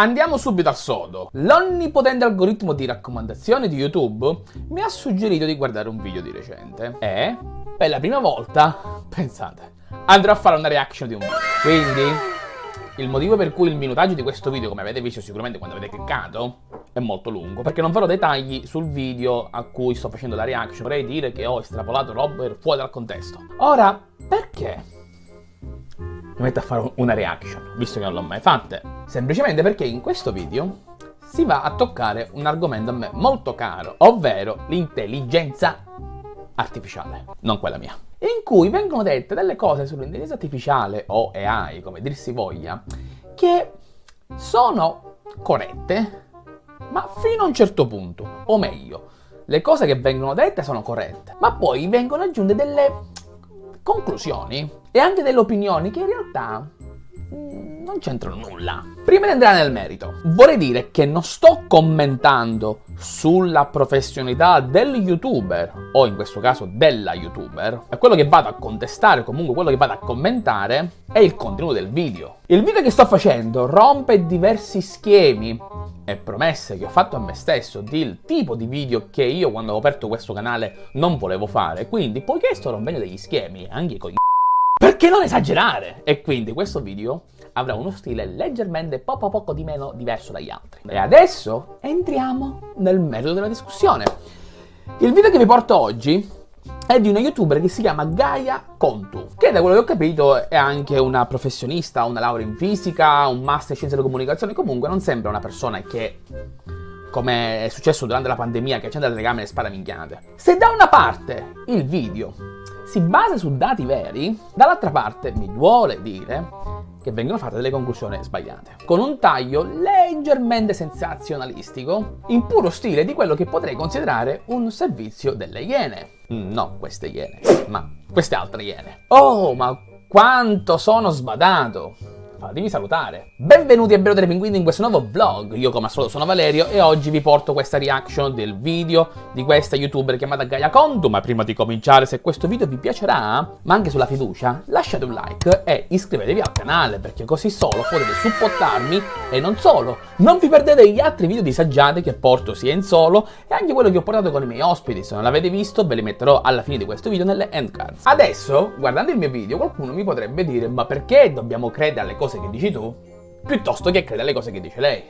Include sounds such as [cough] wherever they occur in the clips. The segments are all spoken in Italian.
Andiamo subito al sodo. L'onnipotente algoritmo di raccomandazioni di YouTube mi ha suggerito di guardare un video di recente e, per la prima volta, [laughs] pensate, andrò a fare una reaction di un video. Quindi, il motivo per cui il minutaggio di questo video, come avete visto sicuramente quando avete cliccato, è molto lungo, perché non farò dettagli sul video a cui sto facendo la reaction. Vorrei dire che ho estrapolato roba fuori dal contesto. Ora, perché mi metto a fare una reaction, visto che non l'ho mai fatta. Semplicemente perché in questo video si va a toccare un argomento a me molto caro, ovvero l'intelligenza artificiale, non quella mia, in cui vengono dette delle cose sull'intelligenza artificiale o AI, come dir si voglia, che sono corrette, ma fino a un certo punto, o meglio, le cose che vengono dette sono corrette, ma poi vengono aggiunte delle conclusioni e anche delle opinioni che in realtà non c'entrano nulla. Prima di entrare nel merito, vorrei dire che non sto commentando sulla professionalità del youtuber, o in questo caso della youtuber, e quello che vado a contestare, comunque quello che vado a commentare, è il contenuto del video. Il video che sto facendo rompe diversi schemi e promesse che ho fatto a me stesso del tipo di video che io quando ho aperto questo canale non volevo fare, quindi poiché sto rompendo degli schemi, anche con i perché non esagerare? E quindi questo video avrà uno stile leggermente poco poco di meno diverso dagli altri. E adesso entriamo nel merito della discussione. Il video che vi porto oggi è di una youtuber che si chiama Gaia Contu, che da quello che ho capito è anche una professionista, una laurea in fisica, un master in scienze della comunicazione, comunque non sembra una persona che come è successo durante la pandemia che accende la telecamera e spara minchiate. Se da una parte il video si basa su dati veri, dall'altra parte mi duole dire che vengono fatte delle conclusioni sbagliate, con un taglio leggermente sensazionalistico, in puro stile di quello che potrei considerare un servizio delle iene. No, queste iene, ma queste altre iene. Oh, ma quanto sono sbadato! Fatemi salutare. Benvenuti a Bello delle Pinguini in questo nuovo vlog, io come al solito sono Valerio e oggi vi porto questa reaction del video di questa youtuber chiamata Gaia Condu, ma prima di cominciare se questo video vi piacerà, ma anche sulla fiducia, lasciate un like e iscrivetevi al canale perché così solo potete supportarmi e non solo, non vi perdete gli altri video disagiati che porto sia in solo e anche quello che ho portato con i miei ospiti, se non l'avete visto ve li metterò alla fine di questo video nelle end cards. Adesso, guardando il mio video, qualcuno mi potrebbe dire ma perché dobbiamo credere alle cose cose che dici tu, piuttosto che credere alle cose che dice lei.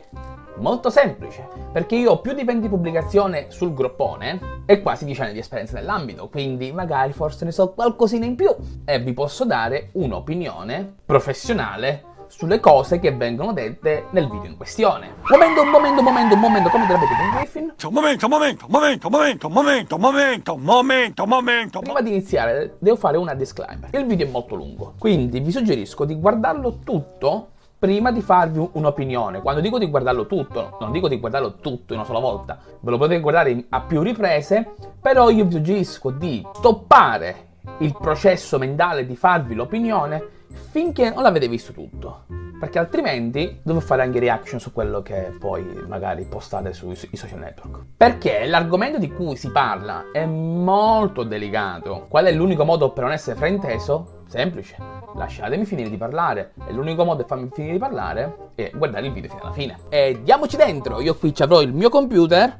Molto semplice, perché io ho più di 20 pubblicazioni sul groppone e quasi 10 anni di esperienza nell'ambito, quindi magari forse ne so qualcosina in più e vi posso dare un'opinione professionale sulle cose che vengono dette nel video in questione. Momento, momento, momento, momento, come direbbe Peter Griffin? Momento, momento, momento, momento, momento, momento, momento, momento. Prima di iniziare devo fare una disclaimer. Il video è molto lungo, quindi vi suggerisco di guardarlo tutto prima di farvi un'opinione. Quando dico di guardarlo tutto, non dico di guardarlo tutto in una sola volta, ve lo potete guardare a più riprese, però io vi suggerisco di stoppare il processo mentale di farvi l'opinione finché non l'avete visto tutto. Perché altrimenti devo fare anche reaction su quello che poi magari postate sui, social network. Perché l'argomento di cui si parla è molto delicato. Qual è l'unico modo per non essere frainteso? Semplice. Lasciatemi finire di parlare. E l'unico modo per farmi finire di parlare è guardare il video fino alla fine. E diamoci dentro. Io qui ci avrò il mio computer.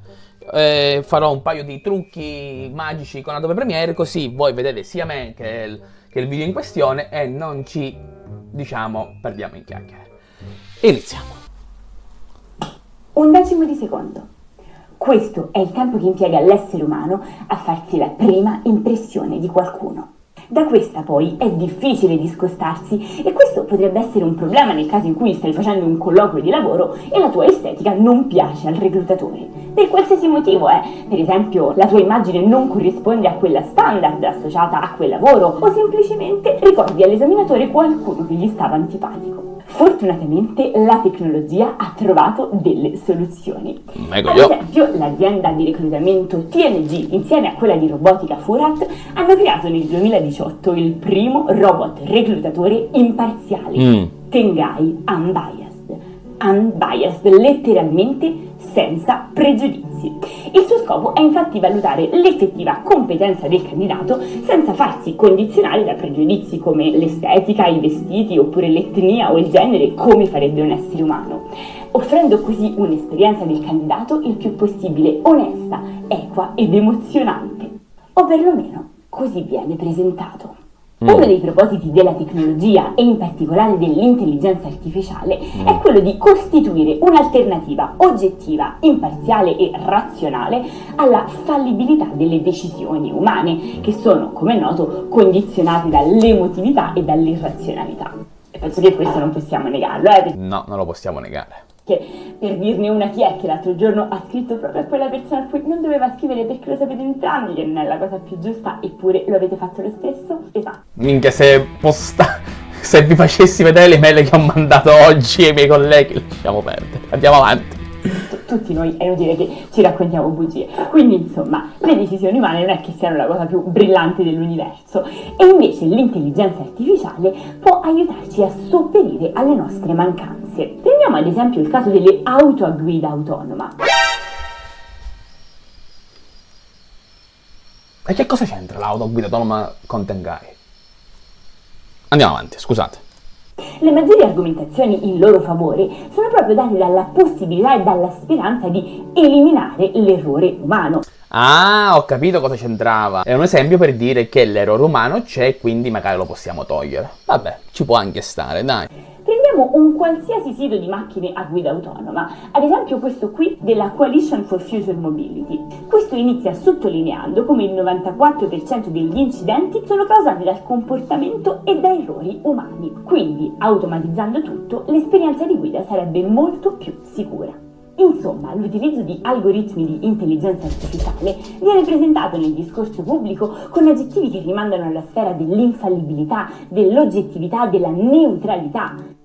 Eh, farò un paio di trucchi magici con Adobe Premiere così voi vedete sia me che il che il video in questione e non ci, diciamo, perdiamo in chiacchiere. Iniziamo. Un decimo di secondo. Questo è il tempo che impiega l'essere umano a farsi la prima impressione di qualcuno. Da questa poi è difficile discostarsi e questo potrebbe essere un problema nel caso in cui stai facendo un colloquio di lavoro e la tua estetica non piace al reclutatore. Per qualsiasi motivo è, per esempio la tua immagine non corrisponde a quella standard associata a quel lavoro o semplicemente ricordi all'esaminatore qualcuno che gli stava antipatico. Fortunatamente la tecnologia ha trovato delle soluzioni. Ecco Ad esempio, l'azienda di reclutamento TNG insieme a quella di robotica Furat hanno creato nel 2018 il primo robot reclutatore imparziale, mm. Tengai Unbiased. unbiased, letteralmente senza pregiudizi. Il suo scopo è infatti valutare l'effettiva competenza del candidato senza farsi condizionare da pregiudizi come l'estetica, i vestiti oppure l'etnia o il genere come farebbe un essere umano, offrendo così un'esperienza del candidato il più possibile onesta, equa ed emozionante, o perlomeno così viene presentato. Mm. Uno dei propositi della tecnologia e in particolare dell'intelligenza artificiale Mm. è quello di costituire un'alternativa oggettiva, imparziale e razionale alla fallibilità delle decisioni umane, che sono, come noto, condizionate dall'emotività e dall'irrazionalità. E penso che questo non possiamo negarlo, eh, No, non lo possiamo negare. Perché per dirne una chi è che l'altro giorno ha scritto proprio a quella persona a cui non doveva scrivere perché lo sapete entrambi che non è la cosa più giusta, eppure lo avete fatto lo stesso? Esatto. Minchia, se posta... [laughs] Se vi facessi vedere le mail che ho mandato oggi ai miei colleghi, lasciamo perdere. Andiamo avanti. Tutti noi è inutile che ci raccontiamo bugie. Quindi, insomma, le decisioni umane non è che siano la cosa più brillante dell'universo e invece l'intelligenza artificiale può aiutarci a sopperire alle nostre mancanze. Prendiamo ad esempio il caso delle auto a guida autonoma. E che cosa c'entra l'auto guida autonoma con Tengai? Andiamo avanti, scusate. Le maggiori argomentazioni in loro favore sono proprio date dalla possibilità e dalla speranza di eliminare l'errore umano. Ah, ho capito cosa c'entrava. È un esempio per dire che l'errore umano c'è quindi magari lo possiamo togliere. Vabbè, ci può anche stare, dai. Prendiamo un qualsiasi sito di macchine a guida autonoma, ad esempio questo qui della Coalition for Future Mobility. Questo inizia sottolineando come il 94% degli incidenti sono causati dal comportamento e da errori umani. Quindi, automatizzando tutto, l'esperienza di guida sarebbe molto più sicura. Insomma, l'utilizzo di algoritmi di intelligenza artificiale viene presentato nel discorso pubblico con aggettivi che rimandano alla sfera dell'infallibilità, dell'oggettività, della neutralità,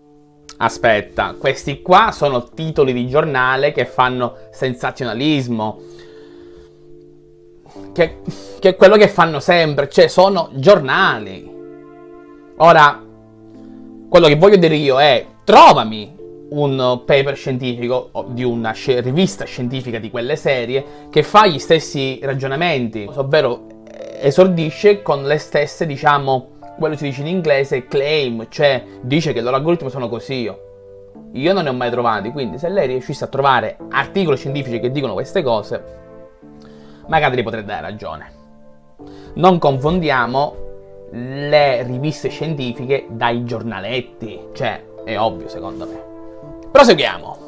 Aspetta, questi qua sono titoli di giornale che fanno sensazionalismo. Che, che è quello che fanno sempre, cioè sono giornali. Ora, quello che voglio dire io è, trovami un paper scientifico di una rivista scientifica di quelle serie che fa gli stessi ragionamenti, ovvero esordisce con le stesse, diciamo, quello si dice in inglese claim, cioè dice che i loro algoritmi sono così. Io non ne ho mai trovati, quindi se lei riuscisse a trovare articoli scientifici che dicono queste cose, magari le potrei dare ragione. Non confondiamo le riviste scientifiche dai giornaletti, cioè è ovvio secondo me. Proseguiamo.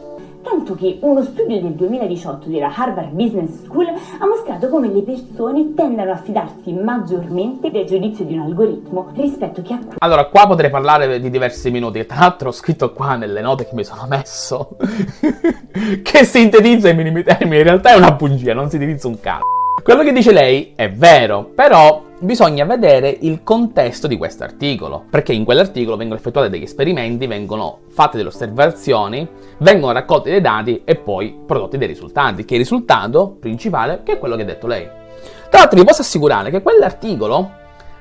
Tanto che uno studio del 2018 della Harvard Business School ha mostrato come le persone tendano a fidarsi maggiormente del giudizio di un algoritmo rispetto che a Allora, qua potrei parlare di diversi minuti, tra l'altro ho scritto qua nelle note che mi sono messo, [laughs] che sintetizza i minimi termini, in realtà è una bugia, non sintetizza un cazzo. Quello che dice lei è vero, però bisogna vedere il contesto di questo articolo, perché in quell'articolo vengono effettuati degli esperimenti, vengono fatte delle osservazioni, vengono raccolti dei dati e poi prodotti dei risultati, che il risultato principale che è quello che ha detto lei. Tra l'altro vi posso assicurare che quell'articolo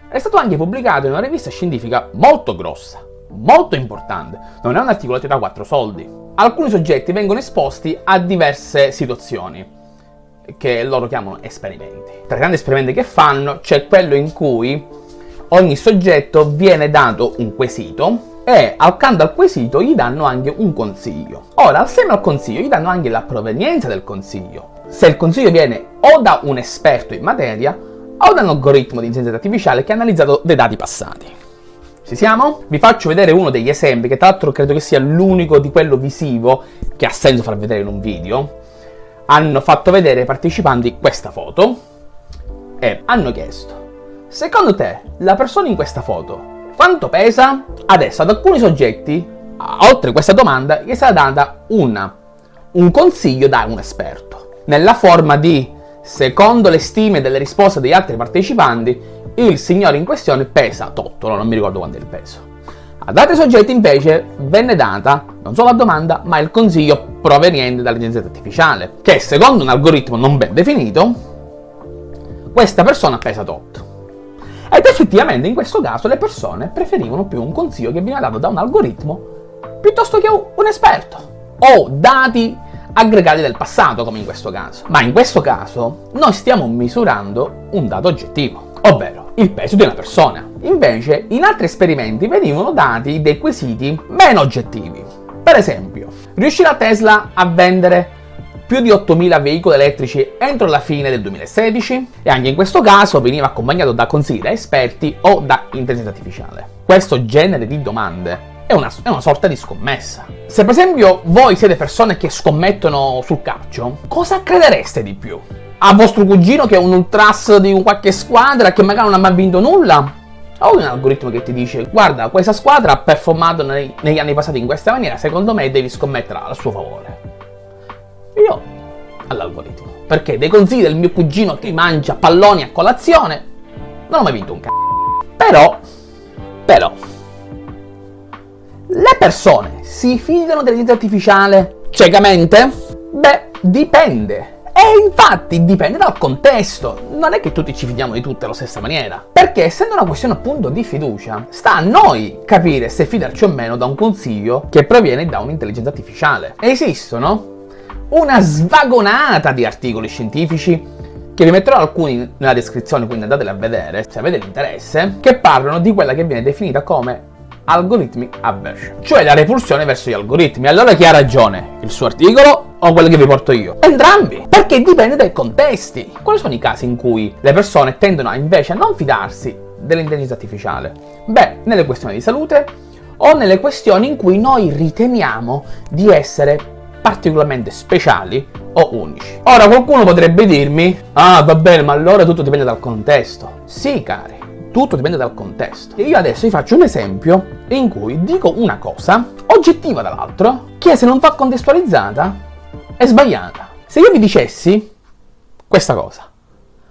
è stato anche pubblicato in una rivista scientifica molto grossa, molto importante, non è un articolo che da 4 soldi. Alcuni soggetti vengono esposti a diverse situazioni, che loro chiamano esperimenti. Tra i grandi esperimenti che fanno c'è quello in cui ogni soggetto viene dato un quesito e accanto al quesito gli danno anche un consiglio. Ora, assieme al consiglio gli danno anche la provenienza del consiglio. Se il consiglio viene o da un esperto in materia o da un algoritmo di intelligenza artificiale che ha analizzato dei dati passati. Ci siamo? Vi faccio vedere uno degli esempi, che tra l'altro credo che sia l'unico di quello visivo che ha senso far vedere in un video hanno fatto vedere ai partecipanti questa foto e hanno chiesto secondo te la persona in questa foto quanto pesa? Adesso ad alcuni soggetti, oltre questa domanda, gli è stata data una, un consiglio da un esperto, nella forma di, secondo le stime delle risposte degli altri partecipanti, il signore in questione pesa tot, ora non mi ricordo quanto è il peso. Ad altri soggetti invece venne data non solo la domanda, ma il consiglio proveniente dall'intelligenza artificiale, che secondo un algoritmo non ben definito, questa persona pesa tot. Ed effettivamente in questo caso le persone preferivano più un consiglio che viene dato da un algoritmo piuttosto che un esperto. o dati aggregati del passato, come in questo caso. Ma in questo caso noi stiamo misurando un dato oggettivo, ovvero il peso di una persona. Invece, in altri esperimenti venivano dati dei quesiti meno oggettivi. Per esempio, riuscirà Tesla a vendere più di 8.000 veicoli elettrici entro la fine del 2016 e anche in questo caso veniva accompagnato da consigli da esperti o da intelligenza artificiale. Questo genere di domande è una, è una, sorta di scommessa. Se per esempio voi siete persone che scommettono sul calcio, cosa credereste di più? A vostro cugino che è un ultras di qualche squadra che magari non ha mai vinto nulla? O un algoritmo che ti dice guarda questa squadra ha performato nei, negli anni passati in questa maniera, secondo me devi scommettere a suo favore. Io all'algoritmo. Perché dei consigli del mio cugino che mangia palloni a colazione non ho mai vinto un c***o. Però, però, le persone si fidano dell'intelligenza artificiale ciecamente? Beh, dipende. E infatti dipende dal contesto, non è che tutti ci fidiamo di tutte alla stessa maniera. Perché essendo una questione appunto di fiducia, sta a noi capire se fidarci o meno da un consiglio che proviene da un'intelligenza artificiale. Esistono una svagonata di articoli scientifici che vi metterò alcuni nella descrizione, quindi andateli a vedere se avete l'interesse, che parlano di quella che viene definita come algorithmic aversion, cioè la repulsione verso gli algoritmi. Allora chi ha ragione? Il suo articolo o quello che vi porto io? Entrambi, perché dipende dai contesti. Quali sono i casi in cui le persone tendono invece a non fidarsi dell'intelligenza artificiale? Beh, nelle questioni di salute o nelle questioni in cui noi riteniamo di essere particolarmente speciali o unici. Ora qualcuno potrebbe dirmi, ah va bene, ma allora tutto dipende dal contesto. Sì, cari, tutto dipende dal contesto. E io adesso vi faccio un esempio in cui dico una cosa, oggettiva dall'altro, che se non va contestualizzata è sbagliata. Se io vi dicessi questa cosa,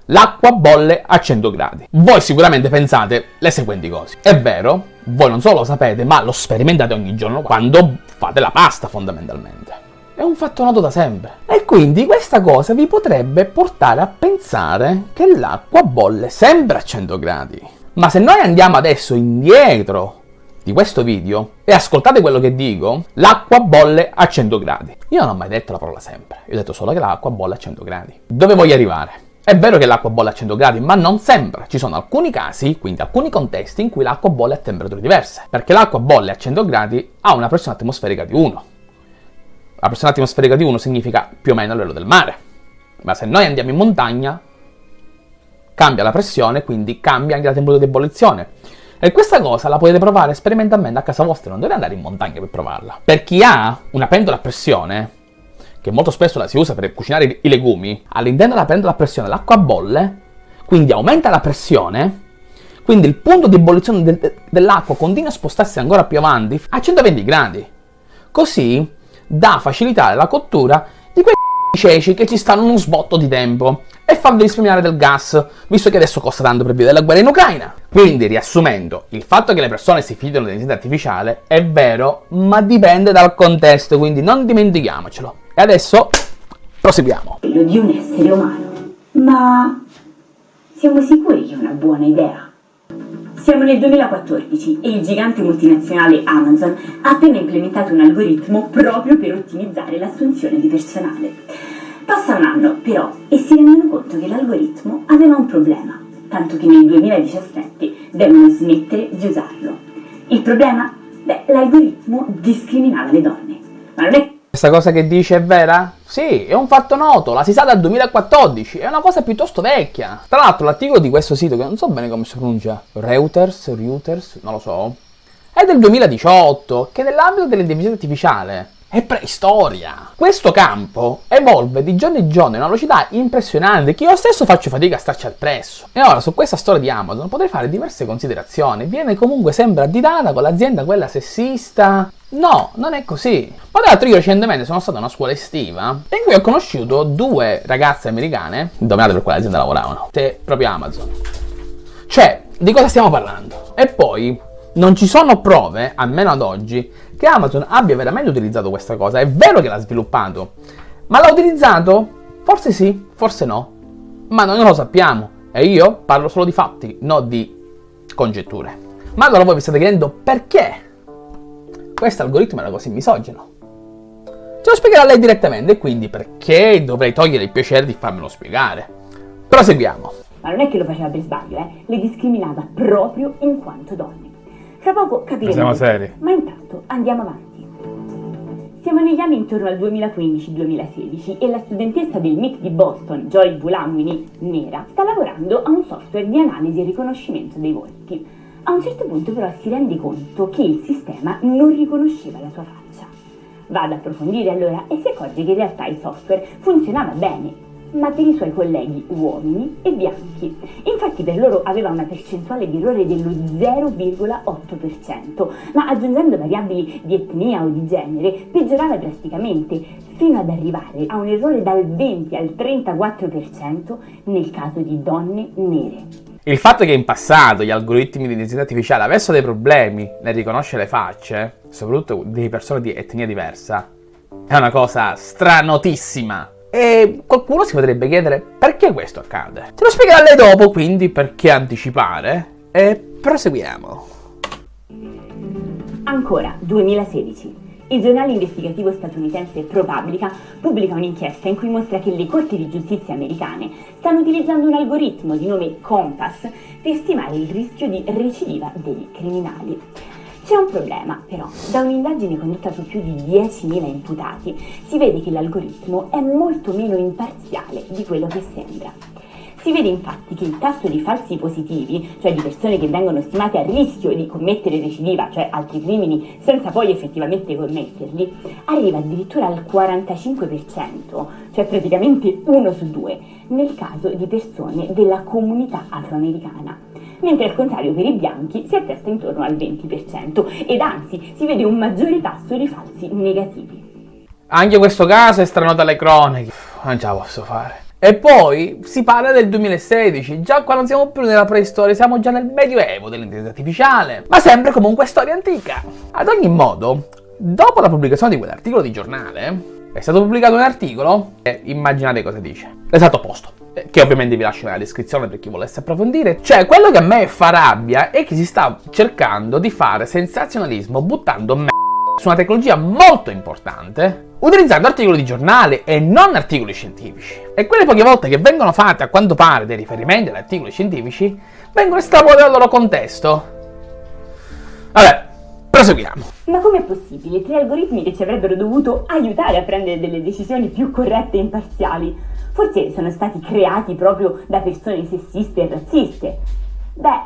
l'acqua bolle a 100 gradi, voi sicuramente pensate le seguenti cose. È vero, voi non solo lo sapete, ma lo sperimentate ogni giorno quando fate la pasta fondamentalmente. È un fatto noto da sempre. E quindi questa cosa vi potrebbe portare a pensare che l'acqua bolle sempre a 100 gradi. Ma se noi andiamo adesso indietro di questo video e ascoltate quello che dico, l'acqua bolle a 100 gradi. Io non ho mai detto la parola sempre, io ho detto solo che l'acqua bolle a 100 gradi. Dove voglio arrivare? È vero che l'acqua bolle a 100 gradi, ma non sempre. Ci sono alcuni casi, quindi alcuni contesti, in cui l'acqua bolle a temperature diverse. Perché l'acqua bolle a 100 gradi ha una pressione atmosferica di 1. La pressione atmosferica di 1 significa più o meno il livello del mare. Ma se noi andiamo in montagna, cambia la pressione, quindi cambia anche la temperatura di ebollizione. E questa cosa la potete provare sperimentalmente a casa vostra, non dovete andare in montagna per provarla. Per chi ha una pentola a pressione, che molto spesso la si usa per cucinare i legumi, all'interno della pentola a pressione l'acqua bolle, quindi aumenta la pressione, quindi il punto di ebollizione de- dell'acqua continua a spostarsi ancora più avanti a 120 gradi. Così da facilitare la cottura di quei ceci che ci stanno uno sbotto di tempo e farvi risparmiare del gas, visto che adesso costa tanto per via della guerra in Ucraina. Quindi, riassumendo, il fatto che le persone si fidano dell'intelligenza artificiale è vero, ma dipende dal contesto, quindi non dimentichiamocelo. E adesso proseguiamo. Di un essere umano. Ma siamo sicuri che è una buona idea? Siamo nel 2014 e il gigante multinazionale Amazon ha appena implementato un algoritmo proprio per ottimizzare l'assunzione di personale. Passa un anno però e si rendono conto che l'algoritmo aveva un problema, tanto che nel 2017 devono smettere di usarlo. Il problema? Beh, l'algoritmo discriminava le donne. Ma non è questa cosa che dice è vera? Sì, è un fatto noto, la si sa dal 2014, è una cosa piuttosto vecchia. Tra l'altro l'articolo di questo sito, che non so bene come si pronuncia, Reuters, Reuters, non lo so, è del 2018, che nell'ambito dell'intelligenza artificiale è preistoria. Questo campo evolve di giorno in giorno a una velocità impressionante che io stesso faccio fatica a starci al presso. E ora su questa storia di Amazon potrei fare diverse considerazioni. Viene comunque sempre additata con l'azienda quella sessista. No, non è così. Ma tra l'altro io recentemente sono stato a una scuola estiva in cui ho conosciuto due ragazze americane, indovinate per quale azienda lavoravano, te proprio Amazon. Cioè, di cosa stiamo parlando? E poi non ci sono prove, almeno ad oggi, che Amazon abbia veramente utilizzato questa cosa. È vero che l'ha sviluppato, ma l'ha utilizzato? Forse sì, forse no. Ma noi non lo sappiamo. E io parlo solo di fatti, non di congetture. Ma allora voi vi state chiedendo perché questo algoritmo era così misogino? Ce lo spiegherà lei direttamente quindi perché dovrei togliere il piacere di farmelo spiegare. Proseguiamo. Ma non è che lo faceva per sbaglio, eh? Le discriminava proprio in quanto donne. Fra poco capiremo. Siamo seri. Ma intanto andiamo avanti. Siamo negli anni intorno al 2015-2016 e la studentessa del MIT di Boston, Joy Bulamwini, nera, sta lavorando a un software di analisi e riconoscimento dei volti. A un certo punto però si rende conto che il sistema non riconosceva la sua faccia. Va ad approfondire allora e si accorge che in realtà il software funzionava bene, ma per i suoi colleghi uomini e bianchi. Infatti per loro aveva una percentuale di errore dello 0,8%, ma aggiungendo variabili di etnia o di genere peggiorava drasticamente, fino ad arrivare a un errore dal 20 al 34% nel caso di donne nere. Il fatto che in passato gli algoritmi di intelligenza artificiale avessero dei problemi nel riconoscere le facce, soprattutto di persone di etnia diversa, è una cosa stranotissima. E qualcuno si potrebbe chiedere perché questo accade. Te lo spiegherà lei dopo, quindi perché anticipare? E proseguiamo. Ancora, 2016. Il giornale investigativo statunitense ProPublica pubblica un'inchiesta in cui mostra che le corti di giustizia americane stanno utilizzando un algoritmo di nome Compass per stimare il rischio di recidiva dei criminali. C'è un problema, però. Da un'indagine condotta su più di 10.000 imputati si vede che l'algoritmo è molto meno imparziale di quello che sembra. Si vede infatti che il tasso di falsi positivi, cioè di persone che vengono stimate a rischio di commettere recidiva, cioè altri crimini, senza poi effettivamente commetterli, arriva addirittura al 45%, cioè praticamente uno su due, nel caso di persone della comunità afroamericana. Mentre al contrario per i bianchi si attesta intorno al 20% ed anzi si vede un maggiore tasso di falsi negativi. Anche questo caso è strano dalle cronache. Non ce la posso fare. E poi si parla del 2016, già qua non siamo più nella preistoria, siamo già nel medioevo dell'intelligenza artificiale, ma sempre comunque storia antica. Ad ogni modo, dopo la pubblicazione di quell'articolo di giornale, è stato pubblicato un articolo e immaginate cosa dice. L'esatto opposto, che ovviamente vi lascio nella descrizione per chi volesse approfondire. Cioè, quello che a me fa rabbia è che si sta cercando di fare sensazionalismo buttando me su una tecnologia molto importante utilizzando articoli di giornale e non articoli scientifici. E quelle poche volte che vengono fatte a quanto pare dei riferimenti ad articoli scientifici vengono estrapolati dal loro contesto. Vabbè, proseguiamo. Ma com'è possibile? Tre algoritmi che ci avrebbero dovuto aiutare a prendere delle decisioni più corrette e imparziali. Forse sono stati creati proprio da persone sessiste e razziste. Beh,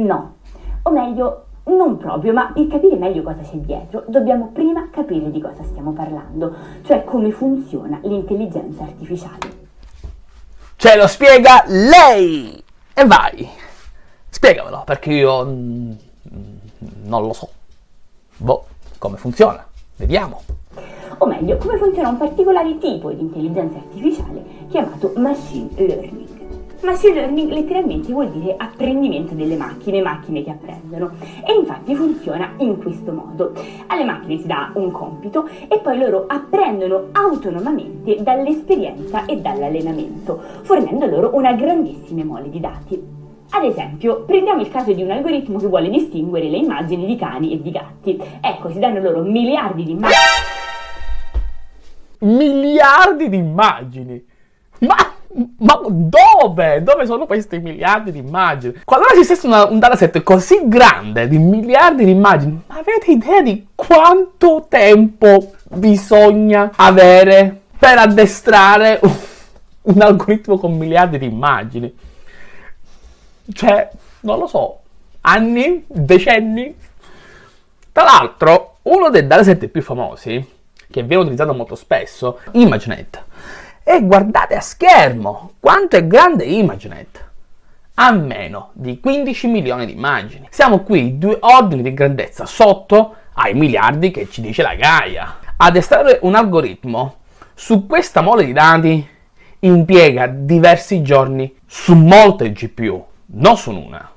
no. O meglio, non proprio, ma per capire meglio cosa c'è dietro, dobbiamo prima capire di cosa stiamo parlando, cioè come funziona l'intelligenza artificiale. Ce lo spiega lei! E vai! Spiegamelo, perché io mm, non lo so. Boh, come funziona? Vediamo. O meglio, come funziona un particolare tipo di intelligenza artificiale chiamato machine learning. Machine learning letteralmente vuol dire apprendimento delle macchine, macchine che apprendono. E infatti funziona in questo modo. Alle macchine si dà un compito e poi loro apprendono autonomamente dall'esperienza e dall'allenamento, fornendo loro una grandissima mole di dati. Ad esempio, prendiamo il caso di un algoritmo che vuole distinguere le immagini di cani e di gatti. Ecco, si danno loro miliardi di immagini. Miliardi di immagini! Ma, ma dove? Dove sono questi miliardi di immagini? Qualora esistesse una, un dataset così grande di miliardi di immagini, ma avete idea di quanto tempo bisogna avere per addestrare un, un algoritmo con miliardi di immagini? Cioè, non lo so, anni, decenni. Tra l'altro, uno dei dataset più famosi, che viene utilizzato molto spesso, ImageNet. E guardate a schermo quanto è grande ImageNet. Ha meno di 15 milioni di immagini. Siamo qui due ordini di grandezza sotto ai miliardi che ci dice la Gaia. Addestrare un algoritmo su questa mole di dati impiega diversi giorni su molte GPU non su una.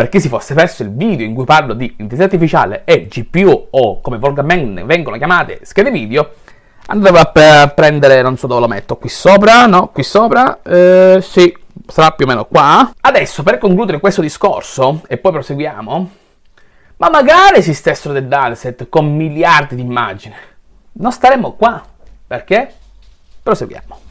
Per chi si fosse perso il video in cui parlo di intelligenza artificiale e GPU o come volgarmente vengono chiamate schede video, andremo a prendere, non so dove lo metto, qui sopra, no, qui sopra, eh, sì, sarà più o meno qua. Adesso per concludere questo discorso, e poi proseguiamo, ma magari esistessero dei dataset con miliardi di immagini, non staremmo qua. Perché? Proseguiamo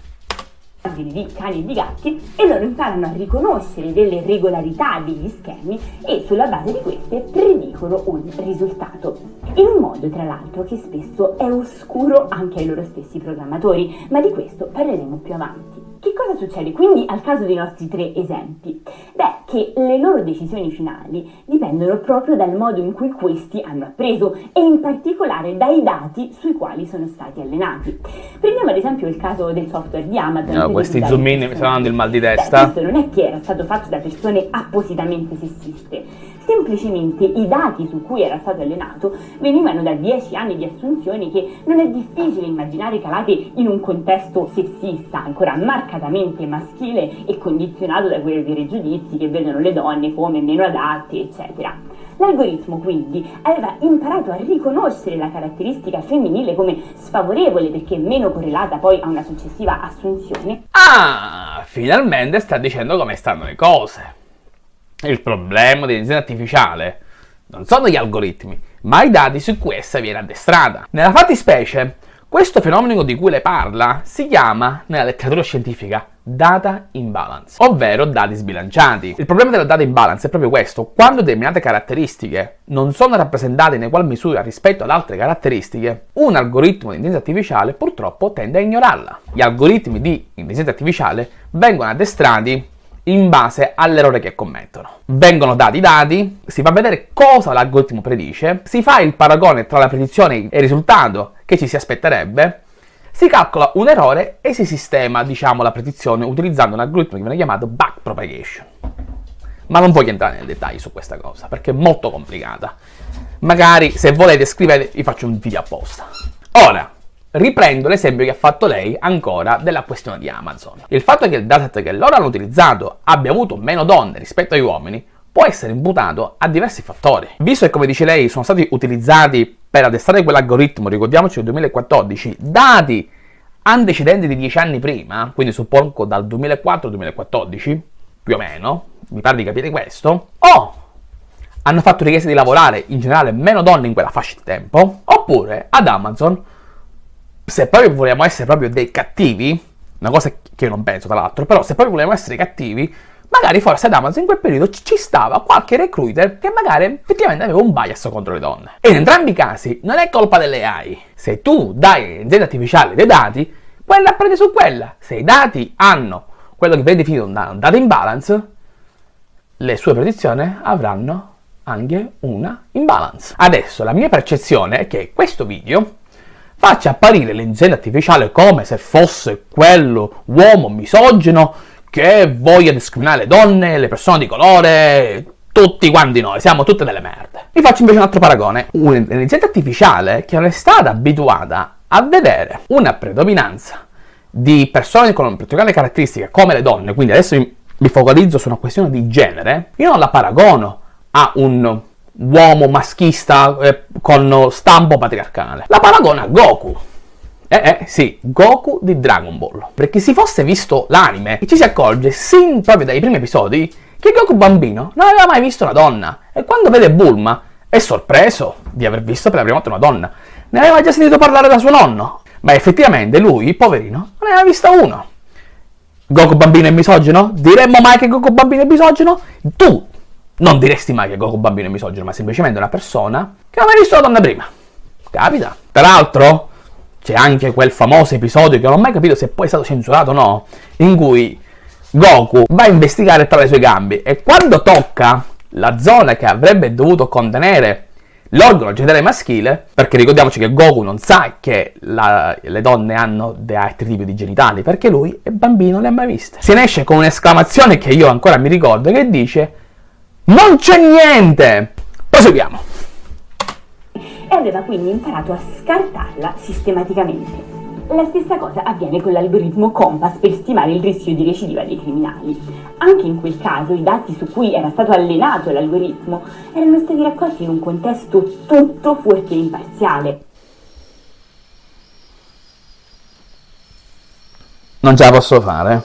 di cani e di gatti e loro imparano a riconoscere delle regolarità degli schemi e sulla base di queste predicono un risultato. In un modo, tra l'altro, che spesso è oscuro anche ai loro stessi programmatori, ma di questo parleremo più avanti. Che cosa succede quindi al caso dei nostri tre esempi? Beh, che le loro decisioni finali dipendono proprio dal modo in cui questi hanno appreso e in particolare dai dati sui quali sono stati allenati. Prendiamo ad esempio il caso del software di Amazon. No, questi zoom in mi stanno dando il mal di testa. Beh, questo non è che era stato fatto da persone appositamente sessiste semplicemente i dati su cui era stato allenato venivano da 10 anni di assunzioni che non è difficile immaginare calate in un contesto sessista, ancora marcatamente maschile e condizionato da quei veri giudizi che vedono le donne come meno adatte, eccetera. L'algoritmo quindi aveva imparato a riconoscere la caratteristica femminile come sfavorevole perché meno correlata poi a una successiva assunzione. Ah, finalmente sta dicendo come stanno le cose. Il problema dell'intelligenza artificiale non sono gli algoritmi, ma i dati su cui essa viene addestrata. Nella fattispecie, questo fenomeno di cui le parla si chiama, nella letteratura scientifica, data imbalance, ovvero dati sbilanciati. Il problema della data imbalance è proprio questo, quando determinate caratteristiche non sono rappresentate in egual misura rispetto ad altre caratteristiche, un algoritmo di intelligenza artificiale purtroppo tende a ignorarla. Gli algoritmi di intelligenza artificiale vengono addestrati in base all'errore che commettono. Vengono dati i dati, si fa vedere cosa l'algoritmo predice, si fa il paragone tra la predizione e il risultato che ci si aspetterebbe, si calcola un errore e si sistema, diciamo, la predizione utilizzando un algoritmo che viene chiamato backpropagation. Ma non voglio entrare nei dettagli su questa cosa, perché è molto complicata. Magari, se volete, scrivete, vi faccio un video apposta. Ora, riprendo l'esempio che ha fatto lei ancora della questione di Amazon. Il fatto che il dataset che loro hanno utilizzato abbia avuto meno donne rispetto agli uomini può essere imputato a diversi fattori. Visto che, come dice lei, sono stati utilizzati per addestrare quell'algoritmo, ricordiamoci nel 2014, dati antecedenti di 10 anni prima, quindi suppongo dal 2004 al 2014, più o meno, mi pare di capire questo, o hanno fatto richiesta di lavorare in generale meno donne in quella fascia di tempo, oppure ad Amazon se proprio vogliamo essere proprio dei cattivi, una cosa che io non penso tra l'altro, però se proprio vogliamo essere cattivi, magari forse ad Amazon in quel periodo ci stava qualche recruiter che magari effettivamente aveva un bias contro le donne. E in entrambi i casi non è colpa delle AI. Se tu dai all'intelligenza artificiale dei dati, quella prende su quella. Se i dati hanno quello che viene definito un data imbalance, le sue predizioni avranno anche una imbalance. Adesso la mia percezione è che questo video faccia apparire l'intelligenza artificiale come se fosse quello uomo misogino che voglia discriminare le donne, le persone di colore, tutti quanti noi, siamo tutte delle merde. Vi faccio invece un altro paragone. Un'intelligenza artificiale che non è stata abituata a vedere una predominanza di persone con particolari caratteristiche come le donne, quindi adesso mi focalizzo su una questione di genere, io non la paragono a un uomo maschista eh, con stampo patriarcale. La paragona a Goku. Eh, eh, sì, Goku di Dragon Ball. Perché se fosse visto l'anime, ci si accorge, sin proprio dai primi episodi, che Goku bambino non aveva mai visto una donna. E quando vede Bulma, è sorpreso di aver visto per la prima volta una donna. Ne aveva già sentito parlare da suo nonno. Ma effettivamente lui, poverino, non ne aveva vista uno. Goku bambino è misogino? Diremmo mai che Goku bambino è misogino? Tu non diresti mai che Goku bambino è misogino, ma semplicemente una persona che non ha visto la donna prima. Capita. Peraltro, c'è anche quel famoso episodio che non ho mai capito se poi è stato censurato o no, in cui Goku va a investigare tra le sue gambe e quando tocca la zona che avrebbe dovuto contenere l'organo genitale maschile, perché ricordiamoci che Goku non sa che la, le donne hanno altri tipi di genitali, perché lui è bambino, non le ha mai viste. Se ne esce con un'esclamazione che io ancora mi ricordo, che dice non c'è niente! Proseguiamo. E aveva quindi imparato a scartarla sistematicamente. La stessa cosa avviene con l'algoritmo Compass per stimare il rischio di recidiva dei criminali. Anche in quel caso i dati su cui era stato allenato l'algoritmo erano stati raccolti in un contesto tutto fuorché imparziale. Non ce la posso fare.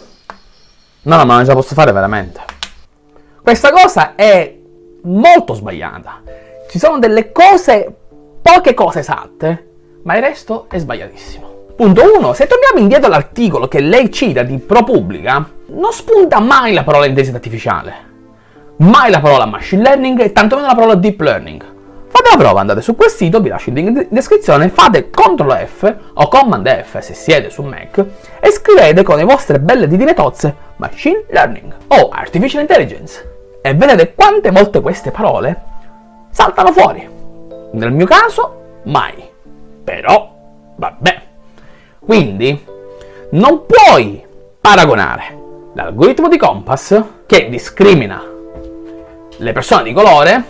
No, no, ma non ce la posso fare veramente. Questa cosa è molto sbagliata. Ci sono delle cose, poche cose esatte, ma il resto è sbagliatissimo. Punto 1. Se torniamo indietro all'articolo che lei cita di ProPublica, non spunta mai la parola intelligenza artificiale, mai la parola machine learning e tantomeno la parola deep learning. Fate la prova, andate su quel sito, vi lascio il link in descrizione, fate CTRL F o Command F se siete su Mac e scrivete con le vostre belle ditine tozze Machine Learning o Artificial Intelligence e vedete quante volte queste parole saltano fuori. Nel mio caso, mai. Però, vabbè. Quindi, non puoi paragonare l'algoritmo di Compass che discrimina le persone di colore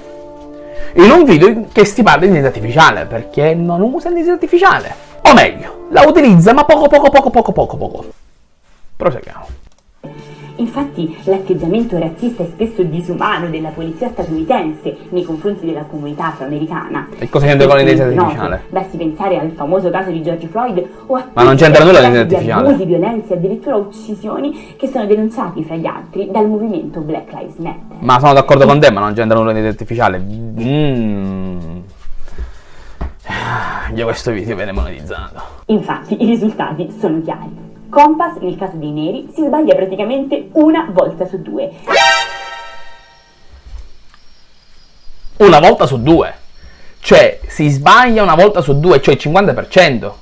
in un video che si parla di intelligenza artificiale, perché non usa l'intelligenza artificiale. O meglio, la utilizza ma poco poco poco poco poco poco. Proseguiamo. Infatti l'atteggiamento razzista e spesso disumano della polizia statunitense nei confronti della comunità afroamericana. E cosa c'entra con l'intelligenza artificiale? Basti pensare al famoso caso di George Floyd o a Ma non c'entra nulla l'intelligenza artificiale. abusi, violenze e addirittura uccisioni che sono denunciati fra gli altri dal movimento Black Lives Matter. Ma sono d'accordo con te, ma non c'entra nulla l'intelligenza artificiale. Mmm. Io questo video viene monetizzato. Infatti i risultati sono chiari. Compass, nel caso dei neri, si sbaglia praticamente una volta su due. Una volta su due. Cioè, si sbaglia una volta su due, cioè il 50%.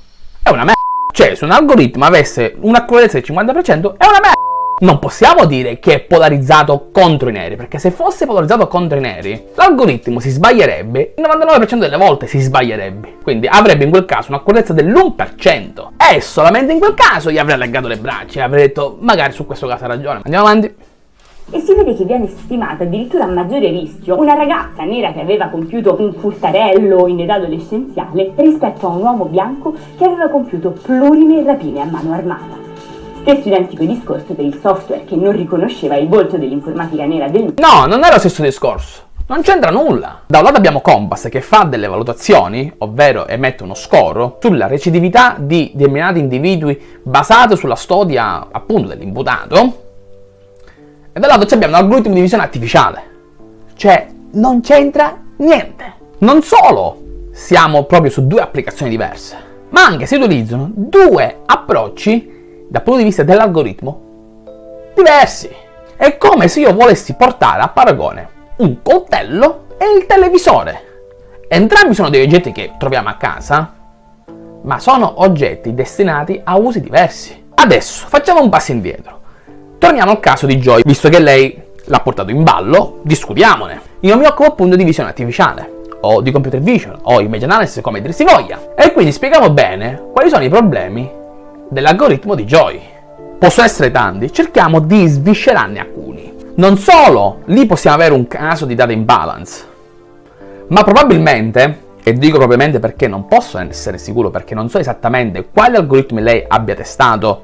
È una merda. Cioè, se un algoritmo avesse un'accuratezza del 50%, è una merda. Non possiamo dire che è polarizzato contro i neri, perché se fosse polarizzato contro i neri, l'algoritmo si sbaglierebbe, il 99% delle volte si sbaglierebbe. Quindi avrebbe in quel caso un'accuratezza dell'1%. E solamente in quel caso gli avrei allegato le braccia e avrei detto, magari su questo caso ha ragione. Andiamo avanti. E si vede che viene stimata addirittura a maggiore rischio una ragazza nera che aveva compiuto un furtarello in età adolescenziale rispetto a un uomo bianco che aveva compiuto plurime rapine a mano armata. Stesso identico discorso per il software che non riconosceva il volto dell'informatica nera del No, non è lo stesso discorso. Non c'entra nulla. Da un lato abbiamo Compass che fa delle valutazioni, ovvero emette uno score, sulla recidività di determinati individui basato sulla storia appunto dell'imputato. E dall'altro abbiamo un algoritmo di visione artificiale. Cioè, non c'entra niente. Non solo siamo proprio su due applicazioni diverse, ma anche si utilizzano due approcci dal punto di vista dell'algoritmo diversi. È come se io volessi portare a paragone un coltello e il televisore. Entrambi sono dei oggetti che troviamo a casa, ma sono oggetti destinati a usi diversi. Adesso facciamo un passo indietro. Torniamo al caso di Joy, visto che lei l'ha portato in ballo, discutiamone. Io mi occupo appunto di visione artificiale, o di computer vision, o image analysis, come dir si voglia. E quindi spieghiamo bene quali sono i problemi dell'algoritmo di Joy. Possono essere tanti, cerchiamo di sviscerarne alcuni. Non solo, lì possiamo avere un caso di data imbalance, ma probabilmente, e dico probabilmente perché non posso essere sicuro, perché non so esattamente quali algoritmi lei abbia testato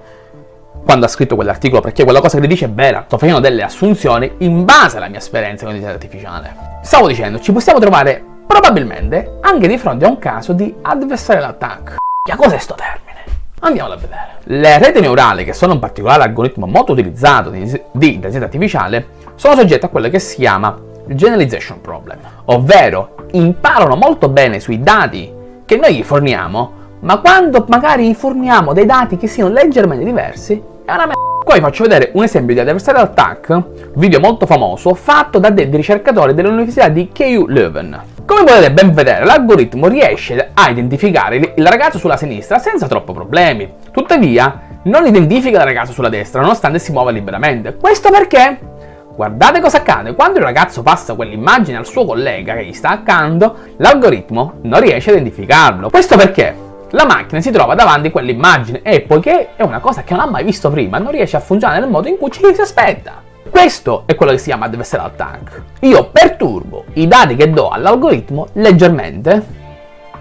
quando ha scritto quell'articolo, perché quella cosa che le dice è vera, sto facendo delle assunzioni in base alla mia esperienza con l'intelligenza artificiale. Stavo dicendo, ci possiamo trovare probabilmente anche di fronte a un caso di adversarial attack. Che cos'è sto termine? Andiamolo a vedere. Le reti neurali, che sono un particolare algoritmo molto utilizzato di intelligenza artificiale, sono soggette a quello che si chiama generalization problem, ovvero imparano molto bene sui dati che noi gli forniamo, ma quando magari gli forniamo dei dati che siano leggermente diversi, è una merda. Qua vi faccio vedere un esempio di adversarial attack, video molto famoso, fatto da dei ricercatori dell'Università di KU Leuven. Come potete ben vedere, l'algoritmo riesce a identificare il ragazzo sulla sinistra senza troppo problemi. Tuttavia, non identifica il ragazzo sulla destra, nonostante si muova liberamente. Questo perché? Guardate cosa accade, quando il ragazzo passa quell'immagine al suo collega che gli sta accanto, l'algoritmo non riesce a identificarlo. Questo perché? La macchina si trova davanti a quell'immagine e poiché è una cosa che non ha mai visto prima, non riesce a funzionare nel modo in cui ci si aspetta. Questo è quello che si chiama adversarial attack. Io perturbo i dati che do all'algoritmo leggermente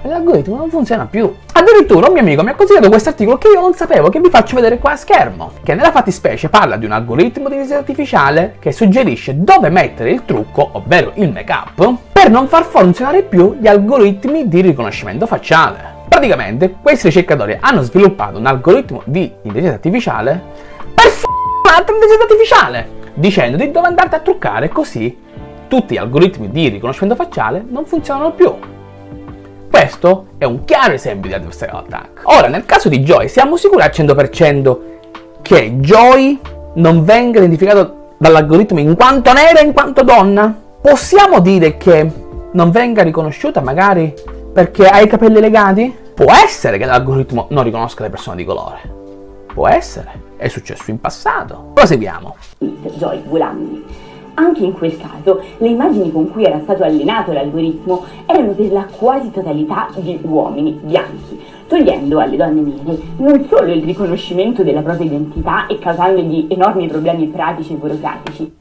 e l'algoritmo non funziona più. Addirittura un mio amico mi ha consigliato questo articolo che io non sapevo, che vi faccio vedere qua a schermo, che nella fattispecie parla di un algoritmo di intelligenza artificiale che suggerisce dove mettere il trucco, ovvero il make-up, per non far funzionare più gli algoritmi di riconoscimento facciale. Praticamente questi ricercatori hanno sviluppato un algoritmo di intelligenza artificiale per f***o un'altra intelligenza artificiale dicendoti dove andarti a truccare così tutti gli algoritmi di riconoscimento facciale non funzionano più. Questo è un chiaro esempio di adversarial attack. Ora, nel caso di Joy, siamo sicuri al 100% che Joy non venga identificato dall'algoritmo in quanto nera, in quanto donna? Possiamo dire che non venga riconosciuta magari perché ha i capelli legati? Può essere che l'algoritmo non riconosca le persone di colore. Può essere. È successo in passato. Proseguiamo. Joy Gulandi. Anche in quel caso, le immagini con cui era stato allenato l'algoritmo erano per la quasi totalità di uomini bianchi, togliendo alle donne nere non solo il riconoscimento della propria identità e causandogli enormi problemi pratici e burocratici.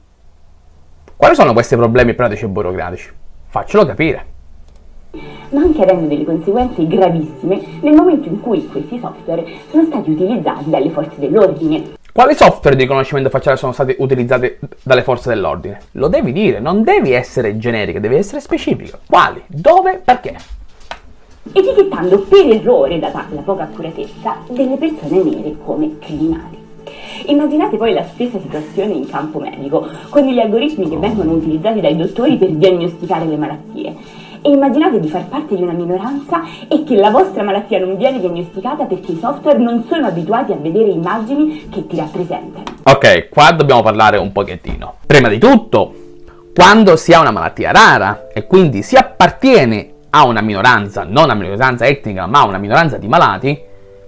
Quali sono questi problemi pratici e burocratici? Faccelo capire ma anche avendo delle conseguenze gravissime nel momento in cui questi software sono stati utilizzati dalle forze dell'ordine. Quali software di riconoscimento facciale sono stati utilizzati dalle forze dell'ordine? Lo devi dire, non devi essere generica, devi essere specifica. Quali? Dove? Perché? Etichettando per errore, data la poca accuratezza, delle persone nere come criminali. Immaginate poi la stessa situazione in campo medico, con gli algoritmi che vengono utilizzati dai dottori per diagnosticare le malattie e immaginate di far parte di una minoranza e che la vostra malattia non viene diagnosticata perché i software non sono abituati a vedere immagini che ti rappresentano. Ok, qua dobbiamo parlare un pochettino. Prima di tutto, quando si ha una malattia rara e quindi si appartiene a una minoranza, non una minoranza etnica, ma a una minoranza di malati,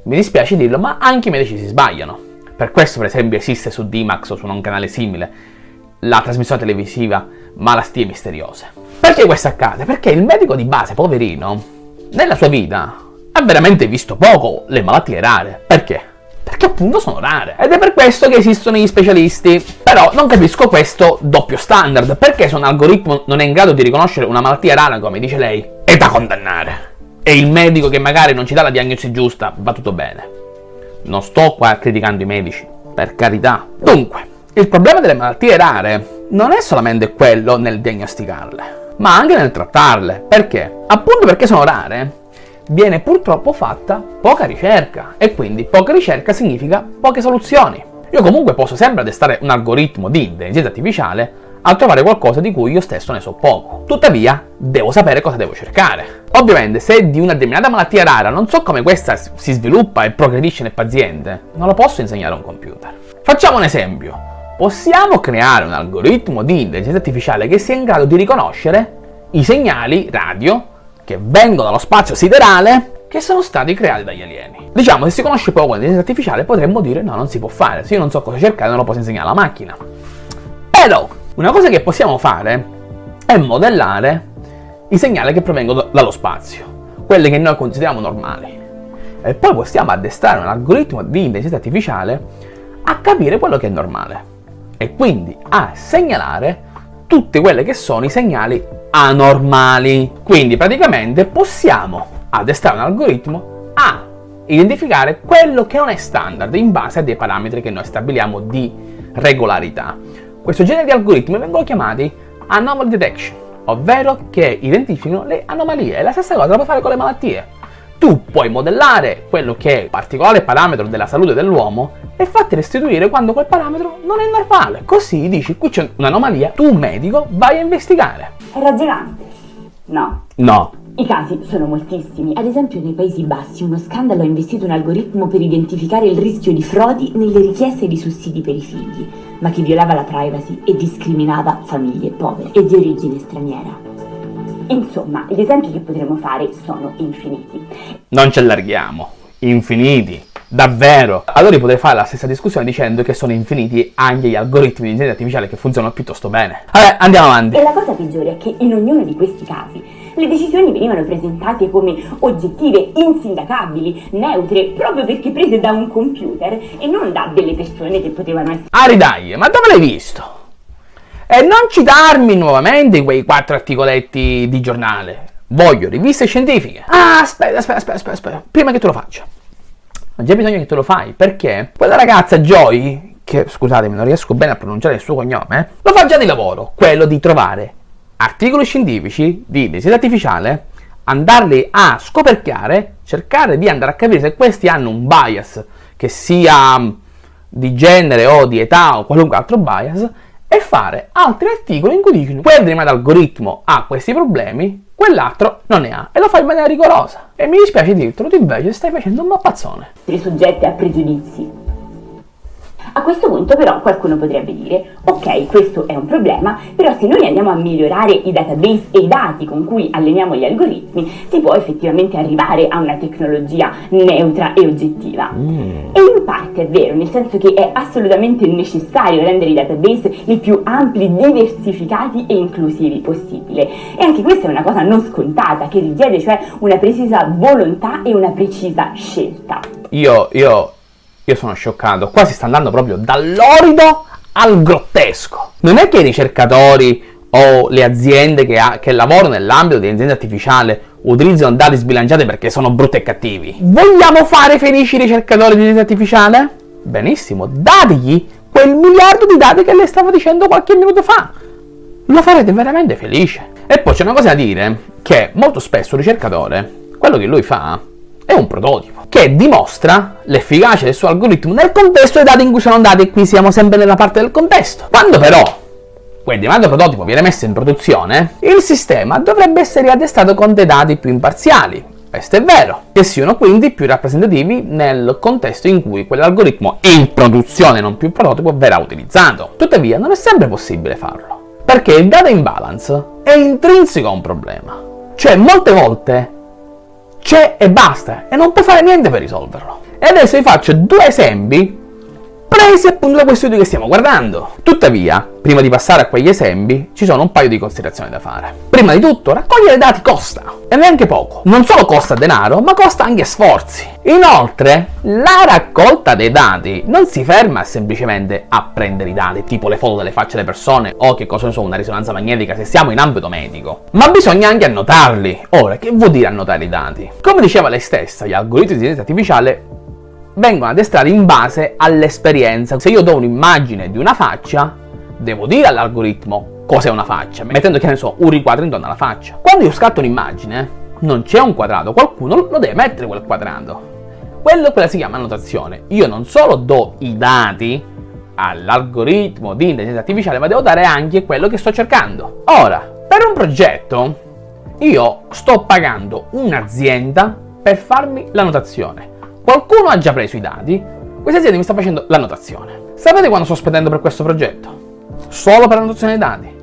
mi dispiace dirlo, ma anche i medici si sbagliano. Per questo, per esempio, esiste su Dimax o su un canale simile la trasmissione televisiva Malattie misteriose. Perché questo accade? Perché il medico di base, poverino, nella sua vita ha veramente visto poco le malattie rare. Perché? Perché appunto sono rare. Ed è per questo che esistono gli specialisti. Però non capisco questo doppio standard. Perché se un algoritmo non è in grado di riconoscere una malattia rara, come dice lei, è da condannare. E il medico che magari non ci dà la diagnosi giusta, va tutto bene. Non sto qua criticando i medici, per carità. Dunque, il problema delle malattie rare non è solamente quello nel diagnosticarle ma anche nel trattarle. Perché? Appunto perché sono rare, viene purtroppo fatta poca ricerca e quindi poca ricerca significa poche soluzioni. Io comunque posso sempre addestrare un algoritmo di intelligenza artificiale a trovare qualcosa di cui io stesso ne so poco. Tuttavia, devo sapere cosa devo cercare. Ovviamente, se di una determinata malattia rara non so come questa si sviluppa e progredisce nel paziente, non lo posso insegnare a un computer. Facciamo un esempio possiamo creare un algoritmo di intelligenza artificiale che sia in grado di riconoscere i segnali radio che vengono dallo spazio siderale che sono stati creati dagli alieni. Diciamo, se si conosce poco l'intelligenza artificiale potremmo dire no, non si può fare, se io non so cosa cercare non lo posso insegnare alla macchina. Però, una cosa che possiamo fare è modellare i segnali che provengono dallo spazio, quelli che noi consideriamo normali. E poi possiamo addestrare un algoritmo di intelligenza artificiale a capire quello che è normale e quindi a segnalare tutti quelli che sono i segnali anormali. Quindi praticamente possiamo addestrare un algoritmo a identificare quello che non è standard in base a dei parametri che noi stabiliamo di regolarità. Questo genere di algoritmi vengono chiamati anomaly detection, ovvero che identificano le anomalie. E la stessa cosa la puoi fare con le malattie. Tu puoi modellare quello che è il particolare parametro della salute dell'uomo e fatti restituire quando quel parametro non è normale. Così dici, qui c'è un'anomalia, tu medico vai a investigare. È ragionante? No. No. I casi sono moltissimi. Ad esempio nei Paesi Bassi uno scandalo ha investito un algoritmo per identificare il rischio di frodi nelle richieste di sussidi per i figli, ma che violava la privacy e discriminava famiglie povere e di origine straniera. Insomma, gli esempi che potremmo fare sono infiniti. Non ci allarghiamo. Infiniti. Davvero? Allora potrei fare la stessa discussione dicendo che sono infiniti anche gli algoritmi di intelligenza artificiale che funzionano piuttosto bene. Vabbè, andiamo avanti. E la cosa peggiore è che in ognuno di questi casi le decisioni venivano presentate come oggettive, insindacabili, neutre, proprio perché prese da un computer e non da delle persone che potevano essere... Ari dai, ma dove l'hai visto? E non citarmi nuovamente quei quattro articoletti di giornale. Voglio riviste scientifiche. Ah, aspetta, aspetta, aspetta, aspetta. Prima che te lo faccia ma già bisogna che te lo fai, perché quella ragazza Joy, che scusatemi non riesco bene a pronunciare il suo cognome, lo fa già di lavoro, quello di trovare articoli scientifici di intelligenza artificiale, andarli a scoperchiare, cercare di andare a capire se questi hanno un bias, che sia di genere o di età o qualunque altro bias, e fare altri articoli in cui dicono quel determinato algoritmo ha questi problemi, quell'altro non ne ha e lo fa in maniera rigorosa. E mi dispiace dirtelo, tu invece stai facendo un mappazzone. soggette a pregiudizi. A questo punto però qualcuno potrebbe dire, ok, questo è un problema, però se noi andiamo a migliorare i database e i dati con cui alleniamo gli algoritmi, si può effettivamente arrivare a una tecnologia neutra e oggettiva. Mm. E in parte è vero, nel senso che è assolutamente necessario rendere i database il più ampli, diversificati e inclusivi possibile. E anche questa è una cosa non scontata, che richiede cioè una precisa volontà e una precisa scelta. Io, io io sono scioccato, qua si sta andando proprio dall'orido al grottesco. Non è che i ricercatori o le aziende che, ha, che lavorano nell'ambito di intelligenza artificiale utilizzano dati sbilanciati perché sono brutti e cattivi. Vogliamo fare felici i ricercatori di intelligenza artificiale? Benissimo, dategli quel miliardo di dati che le stavo dicendo qualche minuto fa. Lo farete veramente felice. E poi c'è una cosa da dire, che molto spesso il ricercatore, quello che lui fa, è un prototipo che dimostra l'efficacia del suo algoritmo nel contesto dei dati in cui sono andati e qui siamo sempre nella parte del contesto. Quando però quel demandato prototipo viene messo in produzione, il sistema dovrebbe essere riaddestrato con dei dati più imparziali. Questo è vero, che siano quindi più rappresentativi nel contesto in cui quell'algoritmo in produzione, non più prototipo, verrà utilizzato. Tuttavia non è sempre possibile farlo, perché il data imbalance è intrinseco a un problema. Cioè molte volte c'è e basta, e non puoi fare niente per risolverlo. E adesso vi faccio due esempi presi appunto da questo video che stiamo guardando. Tuttavia, prima di passare a quegli esempi, ci sono un paio di considerazioni da fare. Prima di tutto, raccogliere dati costa, e neanche poco. Non solo costa denaro, ma costa anche sforzi. Inoltre, la raccolta dei dati non si ferma semplicemente a prendere i dati, tipo le foto delle facce delle persone o che cosa ne so, una risonanza magnetica se siamo in ambito medico, ma bisogna anche annotarli. Ora, che vuol dire annotare i dati? Come diceva lei stessa, gli algoritmi di intelligenza artificiale vengono addestrati in base all'esperienza. Se io do un'immagine di una faccia, devo dire all'algoritmo cos'è una faccia, mettendo che ne so, un riquadro intorno alla faccia. Quando io scatto un'immagine, non c'è un quadrato, qualcuno lo deve mettere quel quadrato. Quello, quella si chiama annotazione. Io non solo do i dati all'algoritmo di intelligenza artificiale, ma devo dare anche quello che sto cercando. Ora, per un progetto, io sto pagando un'azienda per farmi l'annotazione. Qualcuno ha già preso i dati, questa azienda mi sta facendo l'annotazione. Sapete quando sto spendendo per questo progetto? Solo per l'annotazione dei dati?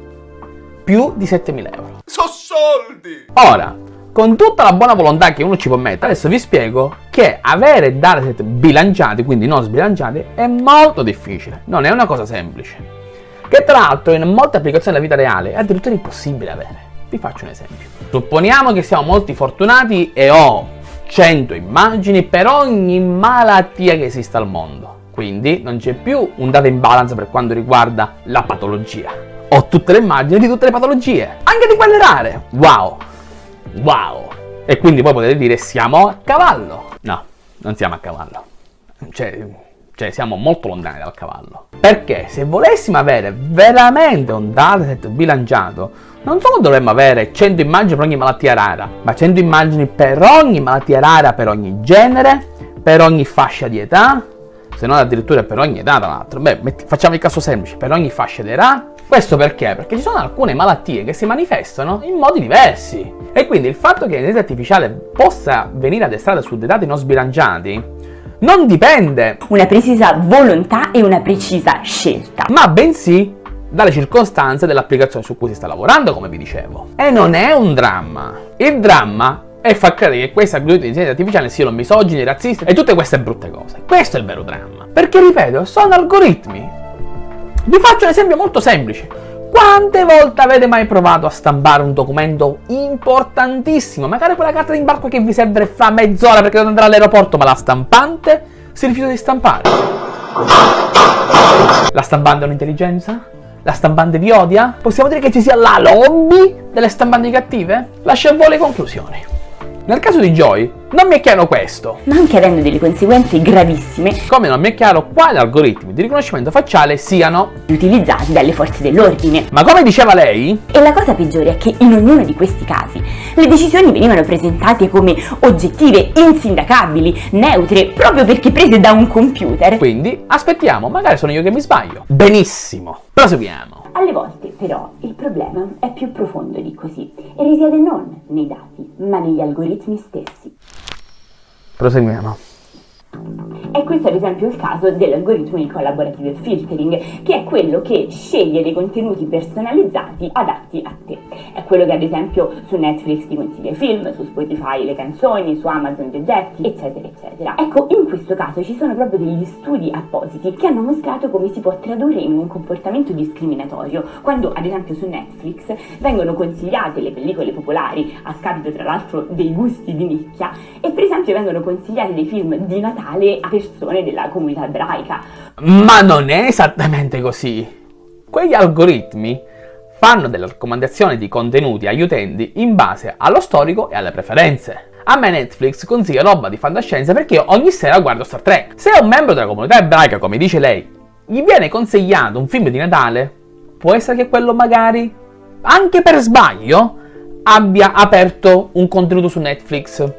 Più di 7.000 euro. So soldi! Ora, con tutta la buona volontà che uno ci può mettere, adesso vi spiego che avere dataset bilanciati, quindi non sbilanciati, è molto difficile. Non è una cosa semplice. Che tra l'altro in molte applicazioni della vita reale è addirittura impossibile avere. Vi faccio un esempio. Supponiamo che siamo molti fortunati e ho 100 immagini per ogni malattia che esista al mondo. Quindi non c'è più un data imbalance per quanto riguarda la patologia. Ho tutte le immagini di tutte le patologie, anche di quelle rare. Wow! Wow! E quindi poi potete dire siamo a cavallo. No, non siamo a cavallo. Cioè, cioè siamo molto lontani dal cavallo. Perché se volessimo avere veramente un dataset bilanciato, non solo dovremmo avere 100 immagini per ogni malattia rara, ma 100 immagini per ogni malattia rara, per ogni genere, per ogni fascia di età, se non addirittura per ogni età tra l'altro. Beh, metti, facciamo il caso semplice, per ogni fascia di età. Questo perché? Perché ci sono alcune malattie che si manifestano in modi diversi. E quindi il fatto che l'intelligenza artificiale possa venire addestrata su dei dati non sbilanciati non dipende una precisa volontà e una precisa scelta, ma bensì dalle circostanze dell'applicazione su cui si sta lavorando, come vi dicevo. E non è un dramma. Il dramma è far credere che queste algoritmi di intelligenza artificiale siano misogini, razzisti e tutte queste brutte cose. Questo è il vero dramma. Perché, ripeto, sono algoritmi. Vi faccio un esempio molto semplice. Quante volte avete mai provato a stampare un documento importantissimo? Magari quella carta d'imbarco che vi serve fra mezz'ora perché dovete andare all'aeroporto, ma la stampante si rifiuta di stampare. La stampante è un'intelligenza? La stampante vi odia? Possiamo dire che ci sia la lobby delle stampanti cattive? Lascia a voi le conclusioni. Nel caso di Joy, non mi è chiaro questo. Non chiarendo delle conseguenze gravissime. Come non mi è chiaro quali algoritmi di riconoscimento facciale siano utilizzati dalle forze dell'ordine. Ma come diceva lei? E la cosa peggiore è che in ognuno di questi casi le decisioni venivano presentate come oggettive, insindacabili, neutre, proprio perché prese da un computer. Quindi aspettiamo, magari sono io che mi sbaglio. Benissimo. Proseguiamo. Alle volte, però, il problema è più profondo di così e risiede non nei dati, ma negli algoritmi stessi. Proseguiamo. E questo ad esempio il caso dell'algoritmo di collaborative filtering, che è quello che sceglie dei contenuti personalizzati adatti a te. È quello che ad esempio su Netflix ti consiglia i film, su Spotify le canzoni, su Amazon gli oggetti, eccetera, eccetera. Ecco, in questo caso ci sono proprio degli studi appositi che hanno mostrato come si può tradurre in un comportamento discriminatorio, quando ad esempio su Netflix vengono consigliate le pellicole popolari, a scapito tra l'altro dei gusti di nicchia, e per esempio vengono consigliati dei film di Natale a persone della comunità ebraica. Ma non è esattamente così. Quegli algoritmi fanno delle raccomandazioni di contenuti agli utenti in base allo storico e alle preferenze. A me Netflix consiglia roba di fantascienza perché ogni sera guardo Star Trek. Se un membro della comunità ebraica, come dice lei, gli viene consigliato un film di Natale, può essere che quello magari, anche per sbaglio, abbia aperto un contenuto su Netflix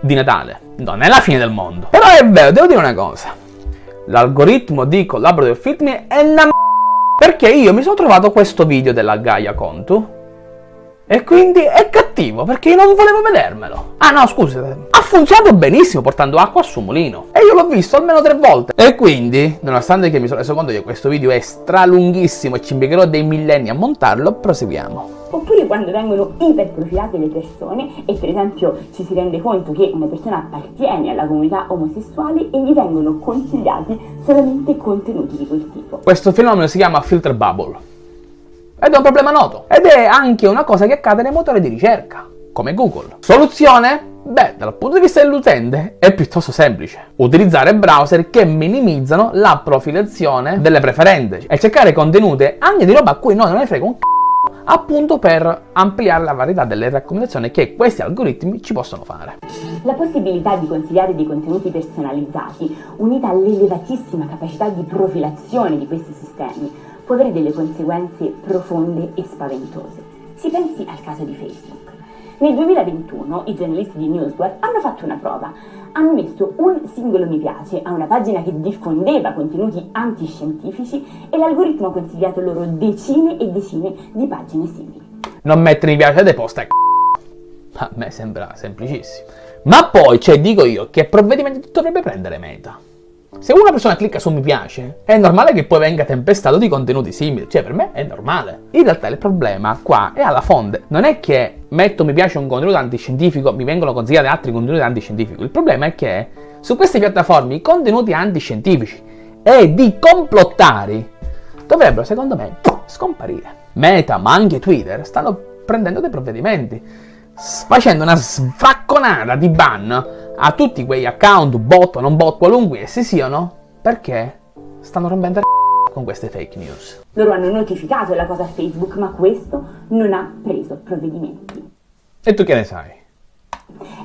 di Natale. Non è la fine del mondo. Però è vero, devo dire una cosa. L'algoritmo di Collaborative Filtering è una m***a perché io mi sono trovato questo video della Gaia Contu e quindi è cattivo perché io non volevo vedermelo. Ah no, scusate. Ha funzionato benissimo portando acqua suo mulino. E io l'ho visto almeno tre volte. E quindi, nonostante che mi sono reso conto che questo video è stralunghissimo e ci impiegherò dei millenni a montarlo, proseguiamo. Oppure quando vengono iperprofilate le persone e per esempio ci si rende conto che una persona appartiene alla comunità omosessuale e gli vengono consigliati solamente contenuti di quel tipo. Questo fenomeno si chiama filter bubble. Ed è un problema noto. Ed è anche una cosa che accade nei motori di ricerca, come Google. Soluzione? Beh, dal punto di vista dell'utente è piuttosto semplice. Utilizzare browser che minimizzano la profilazione delle preferenze e cercare contenuti anche di roba a cui noi non ne frega un c***o appunto per ampliare la varietà delle raccomandazioni che questi algoritmi ci possono fare. La possibilità di consigliare dei contenuti personalizzati, unita all'elevatissima capacità di profilazione di questi sistemi, può avere delle conseguenze profonde e spaventose. Si pensi al caso di Facebook. Nel 2021 i giornalisti di Newsguard hanno fatto una prova. Hanno messo un singolo mi piace a una pagina che diffondeva contenuti antiscientifici e l'algoritmo ha consigliato loro decine e decine di pagine simili. Non mettere mi piace dei post è A me sembra semplicissimo. Ma poi, cioè, dico io, che provvedimenti dovrebbe prendere Meta? Se una persona clicca su mi piace, è normale che poi venga tempestato di contenuti simili, cioè per me è normale. In realtà il problema qua è alla fonte, non è che metto mi piace un contenuto antiscientifico, mi vengono consigliati altri contenuti antiscientifici, il problema è che su queste piattaforme i contenuti antiscientifici e di complottari dovrebbero secondo me scomparire. Meta, ma anche Twitter, stanno prendendo dei provvedimenti, facendo una sfracconata di ban a tutti quei account, bot o non bot, qualunque essi siano, perché stanno rompendo il con queste fake news. Loro hanno notificato la cosa a Facebook, ma questo non ha preso provvedimenti. E tu che ne sai?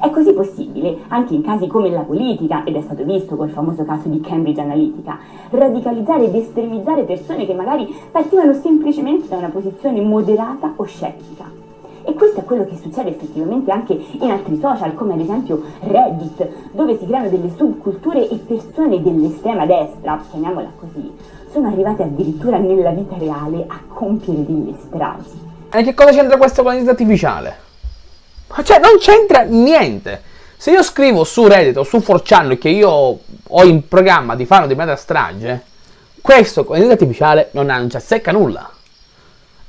È così possibile, anche in casi come la politica, ed è stato visto col famoso caso di Cambridge Analytica, radicalizzare ed estremizzare persone che magari partivano semplicemente da una posizione moderata o scettica. E questo è quello che succede effettivamente anche in altri social, come ad esempio Reddit, dove si creano delle subculture e persone dell'estrema destra, chiamiamola così, sono arrivate addirittura nella vita reale a compiere delle stragi. E che cosa c'entra questo con l'intelligenza artificiale? Cioè, non c'entra niente. Se io scrivo su Reddit o su 4chan che io ho in programma di fare una determinata strage, questo con l'intelligenza artificiale non, ha, non ci secca nulla.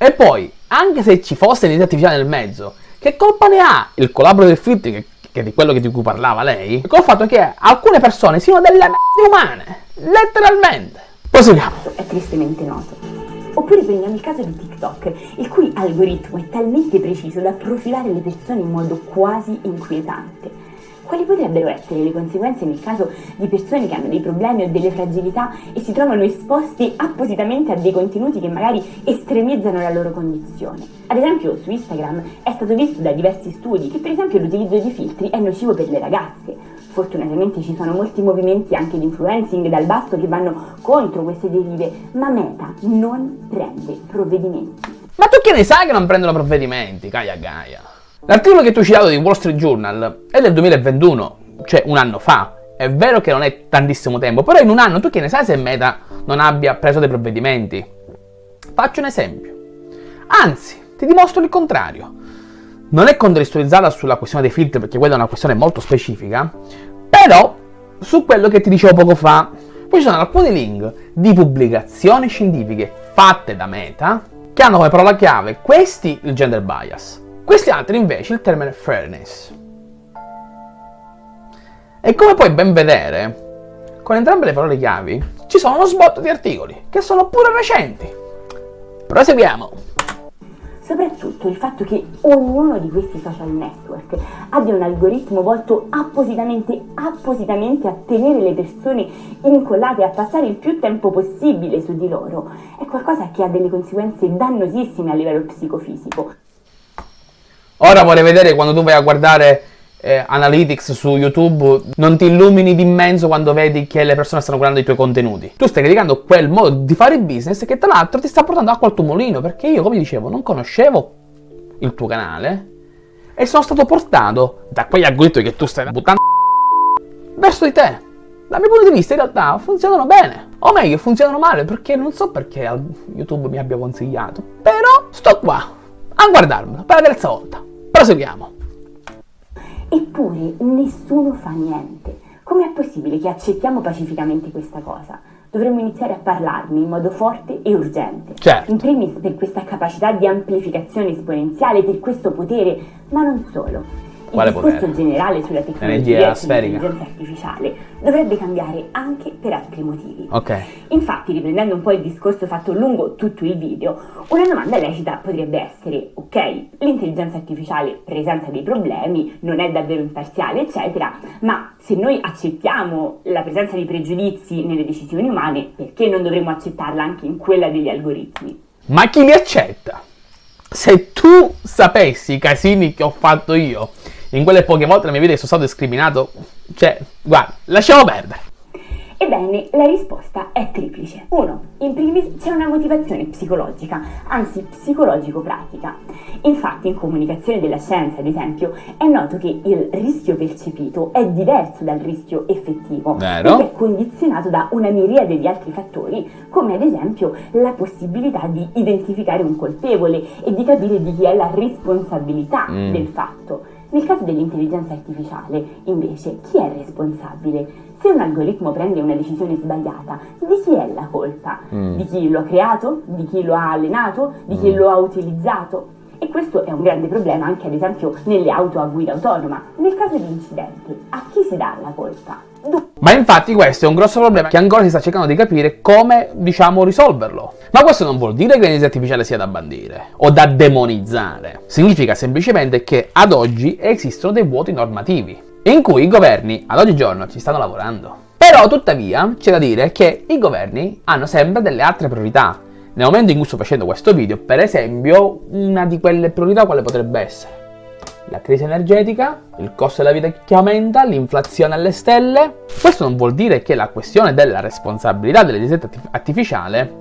E poi, anche se ci fosse l'intelligenza artificiale nel mezzo, che colpa ne ha il collaboro del filtro, che, che di quello di cui parlava lei, col fatto che alcune persone siano delle m***e umane, letteralmente. Proseguiamo. È tristemente noto. Oppure prendiamo il caso di TikTok, il cui algoritmo è talmente preciso da profilare le persone in modo quasi inquietante quali potrebbero essere le conseguenze nel caso di persone che hanno dei problemi o delle fragilità e si trovano esposti appositamente a dei contenuti che magari estremizzano la loro condizione? Ad esempio su Instagram è stato visto da diversi studi che per esempio l'utilizzo di filtri è nocivo per le ragazze. Fortunatamente ci sono molti movimenti anche di influencing dal basso che vanno contro queste derive, ma Meta non prende provvedimenti. Ma tu che ne sai che non prendono provvedimenti, Gaia Gaia? L'articolo che tu hai citato di Wall Street Journal è del 2021, cioè un anno fa. È vero che non è tantissimo tempo, però in un anno tu che ne sai se Meta non abbia preso dei provvedimenti? Faccio un esempio. Anzi, ti dimostro il contrario. Non è contestualizzata sulla questione dei filtri perché quella è una questione molto specifica, però su quello che ti dicevo poco fa. Poi ci sono alcuni link di pubblicazioni scientifiche fatte da Meta che hanno come parola chiave questi il gender bias, questi altri invece il termine fairness. E come puoi ben vedere, con entrambe le parole chiavi ci sono uno sbotto di articoli che sono pure recenti. Proseguiamo. Soprattutto il fatto che ognuno di questi social network abbia un algoritmo volto appositamente, appositamente a tenere le persone incollate a passare il più tempo possibile su di loro è qualcosa che ha delle conseguenze dannosissime a livello psicofisico. Ora vorrei vedere quando tu vai a guardare eh, Analytics su YouTube non ti illumini di immenso quando vedi che le persone stanno guardando i tuoi contenuti. Tu stai criticando quel modo di fare business che tra l'altro ti sta portando acqua al tuo mulino perché io, come dicevo, non conoscevo il tuo canale e sono stato portato da quegli algoritmi che tu stai buttando verso di te. Dal mio punto di vista in realtà funzionano bene, o meglio funzionano male perché non so perché YouTube mi abbia consigliato, però sto qua a guardarmelo per la terza volta. Proseguiamo. Eppure nessuno fa niente. Com'è possibile che accettiamo pacificamente questa cosa? Dovremmo iniziare a parlarne in modo forte e urgente. Certo. In primis per questa capacità di amplificazione esponenziale, per questo potere, ma non solo. Il Quale discorso potere? generale sulla tecnologia e sull'intelligenza artificiale dovrebbe cambiare anche per altri motivi. Ok. Infatti, riprendendo un po' il discorso fatto lungo tutto il video, una domanda lecita potrebbe essere, ok, l'intelligenza artificiale presenta dei problemi, non è davvero imparziale, eccetera, ma se noi accettiamo la presenza di pregiudizi nelle decisioni umane, perché non dovremmo accettarla anche in quella degli algoritmi? Ma chi li accetta? Se tu sapessi i casini che ho fatto io in quelle poche volte nella mia vita che sono stato discriminato, cioè, guarda, lasciamo perdere. Ebbene, la risposta è triplice. 1. In primis c'è una motivazione psicologica, anzi psicologico-pratica. Infatti in comunicazione della scienza, ad esempio, è noto che il rischio percepito è diverso dal rischio effettivo, Vero. perché è condizionato da una miriade di altri fattori, come ad esempio la possibilità di identificare un colpevole e di capire di chi è la responsabilità Mm. del fatto. Nel caso dell'intelligenza artificiale, invece, chi è responsabile? Se un algoritmo prende una decisione sbagliata, di chi è la colpa? Mm. Di chi lo ha creato? Di chi lo ha allenato? Di chi lo ha utilizzato? E questo è un grande problema anche ad esempio nelle auto a guida autonoma. Nel caso di incidente, a chi si dà la colpa? Ma infatti questo è un grosso problema che ancora si sta cercando di capire come, diciamo, risolverlo. Ma questo non vuol dire che l'intelligenza artificiale sia da bandire o da demonizzare. Significa semplicemente che ad oggi esistono dei vuoti normativi in cui i governi ad oggigiorno ci stanno lavorando. Però tuttavia c'è da dire che i governi hanno sempre delle altre priorità. Nel momento in cui sto facendo questo video, per esempio, una di quelle priorità quale potrebbe essere? La crisi energetica, il costo della vita che aumenta, l'inflazione alle stelle. Questo non vuol dire che la questione della responsabilità dell'intelligenza arti- artificiale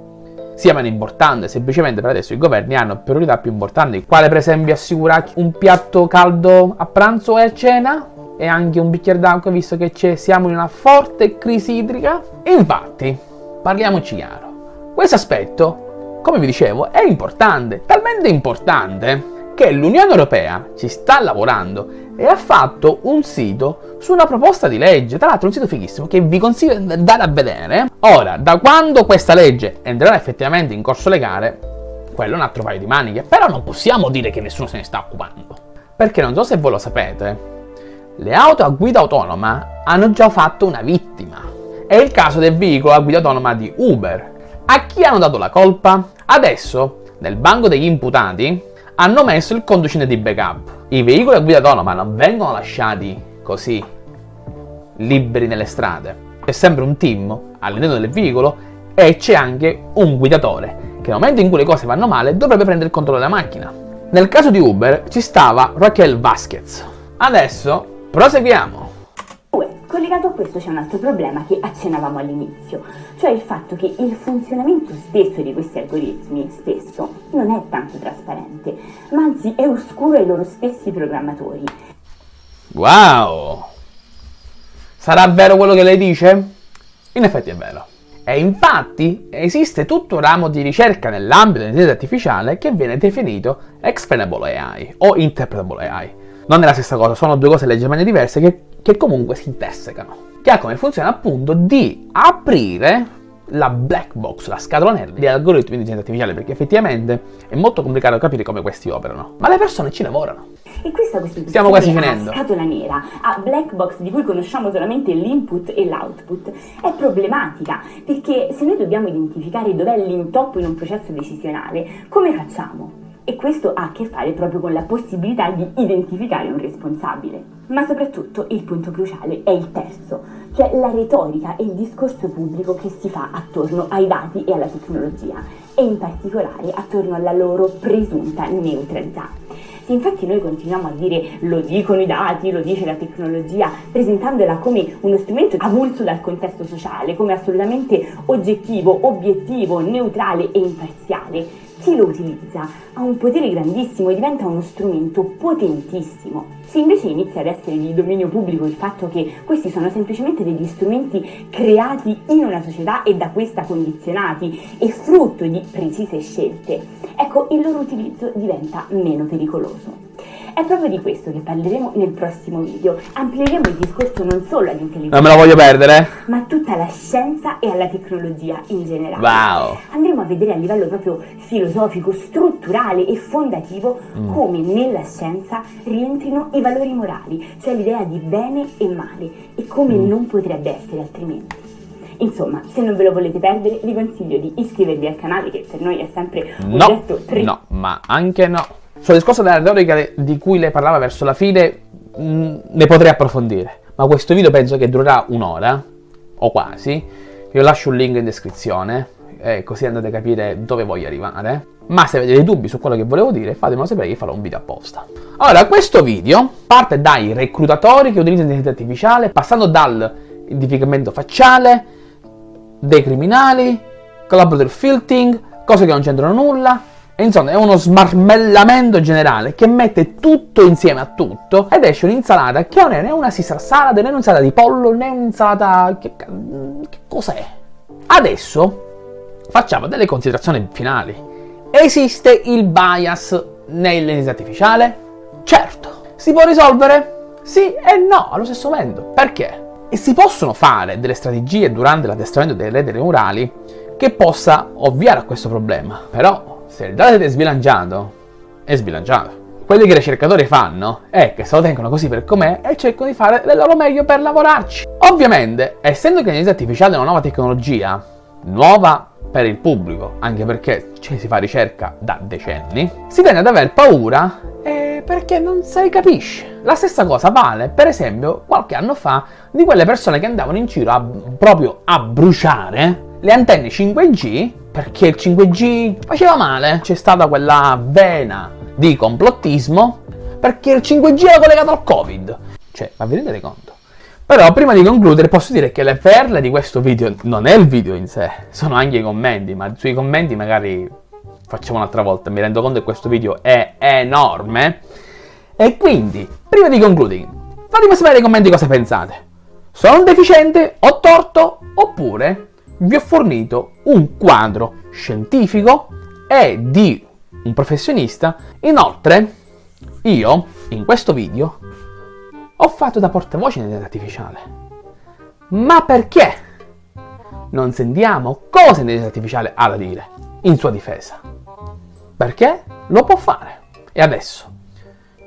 sia meno importante, semplicemente per adesso i governi hanno priorità più importanti, quale per esempio assicurarci un piatto caldo a pranzo e a cena e anche un bicchiere d'acqua visto che siamo in una forte crisi idrica. Infatti, parliamoci chiaro, questo aspetto, come vi dicevo, è importante, talmente importante che l'Unione Europea ci sta lavorando e ha fatto un sito su una proposta di legge, tra l'altro un sito fighissimo che vi consiglio di andare a vedere. Ora, da quando questa legge entrerà effettivamente in corso legale, quello è un altro paio di maniche, però non possiamo dire che nessuno se ne sta occupando. Perché non so se voi lo sapete, le auto a guida autonoma hanno già fatto una vittima. È il caso del veicolo a guida autonoma di Uber. A chi hanno dato la colpa? Adesso, nel banco degli imputati, hanno messo il conducente di backup. I veicoli a guida autonoma non vengono lasciati così, liberi nelle strade. C'è sempre un team all'interno del veicolo e c'è anche un guidatore che nel momento in cui le cose vanno male dovrebbe prendere il controllo della macchina. Nel caso di Uber ci stava Raquel Vasquez. Adesso proseguiamo. 2. Collegato a questo c'è un altro problema che accennavamo all'inizio, cioè il fatto che il funzionamento stesso di questi algoritmi spesso non è tanto trasparente, ma anzi è oscuro ai loro stessi programmatori. Wow! Sarà vero quello che lei dice? In effetti è vero. E infatti esiste tutto un ramo di ricerca nell'ambito dell'intelligenza artificiale che viene definito explainable AI o interpretable AI. Non è la stessa cosa, sono due cose leggermente diverse che, che comunque si intersecano. Che ha come funzione appunto di aprire la black box, la scatola nera di algoritmi di intelligenza artificiale, perché effettivamente è molto complicato capire come questi operano. Ma le persone ci lavorano. E questa costituzione Stiamo quasi finendo. scatola nera, a black box di cui conosciamo solamente l'input e l'output, è problematica, perché se noi dobbiamo identificare dov'è l'intoppo in un processo decisionale, come facciamo? E questo ha a che fare proprio con la possibilità di identificare un responsabile. Ma soprattutto il punto cruciale è il terzo, cioè la retorica e il discorso pubblico che si fa attorno ai dati e alla tecnologia, e in particolare attorno alla loro presunta neutralità. Se infatti noi continuiamo a dire lo dicono i dati, lo dice la tecnologia, presentandola come uno strumento avulso dal contesto sociale, come assolutamente oggettivo, obiettivo, neutrale e imparziale, chi lo utilizza ha un potere grandissimo e diventa uno strumento potentissimo. Se invece inizia ad essere di dominio pubblico il fatto che questi sono semplicemente degli strumenti creati in una società e da questa condizionati e frutto di precise scelte, ecco il loro utilizzo diventa meno pericoloso. È proprio di questo che parleremo nel prossimo video. Amplieremo il discorso non solo all'intelligenza, Non me lo voglio perdere. ma a tutta la scienza e alla tecnologia in generale. Wow. Andremo a vedere a livello proprio filosofico, strutturale e fondativo Mm. come nella scienza rientrino i valori morali, cioè l'idea di bene e male e come Mm. non potrebbe essere altrimenti. Insomma, se non ve lo volete perdere, vi consiglio di iscrivervi al canale che per noi è sempre un No, gesto tre no, ma anche no. Sul discorso della retorica di cui lei parlava verso la fine, mh, ne potrei approfondire. Ma questo video penso che durerà un'ora, o quasi. Vi lascio un link in descrizione, eh, così andate a capire dove voglio arrivare. Ma se avete dei dubbi su quello che volevo dire, fatemelo sapere che farò un video apposta. Allora, questo video parte dai reclutatori che utilizzano l'intelligenza artificiale, passando dal identificamento facciale, dei criminali, collaborative filtering, cose che non c'entrano nulla. Insomma, è uno smarmellamento generale che mette tutto insieme a tutto ed esce un'insalata che non è né una Caesar salad, né un'insalata di pollo, né un'insalata. Che, che cos'è? Adesso facciamo delle considerazioni finali. Esiste il bias nell'intelligenza artificiale? Certo. Si può risolvere? Sì e no allo stesso momento. Perché? E si possono fare delle strategie durante l'addestramento delle reti neurali che possa ovviare a questo problema. Però, se il dato è sbilanciato, è sbilanciato. Quelli che i ricercatori fanno è che se lo tengono così per com'è e cercano di fare del loro meglio per lavorarci. Ovviamente, essendo che l'intelligenza artificiale è una nuova tecnologia, nuova per il pubblico, anche perché ci si fa ricerca da decenni, si tende ad aver paura eh, perché non si capisce. La stessa cosa vale, per esempio, qualche anno fa di quelle persone che andavano in giro a, proprio a bruciare le antenne 5G perché il 5G faceva male. C'è stata quella vena di complottismo perché il 5G era collegato al Covid. Cioè, ma vi rendete conto? Però prima di concludere posso dire che le perle di questo video non è il video in sé, sono anche i commenti, ma sui commenti magari facciamo un'altra volta, mi rendo conto che questo video è enorme. E quindi, prima di concludere, fatemi sapere nei commenti cosa pensate. Sono un deficiente, ho torto, oppure vi ho fornito un quadro scientifico e di un professionista. Inoltre, io, in questo video, ho fatto da portavoce dell'intelligenza artificiale. Ma perché? Non sentiamo cosa l'intelligenza artificiale ha da dire in sua difesa. Perché lo può fare. E adesso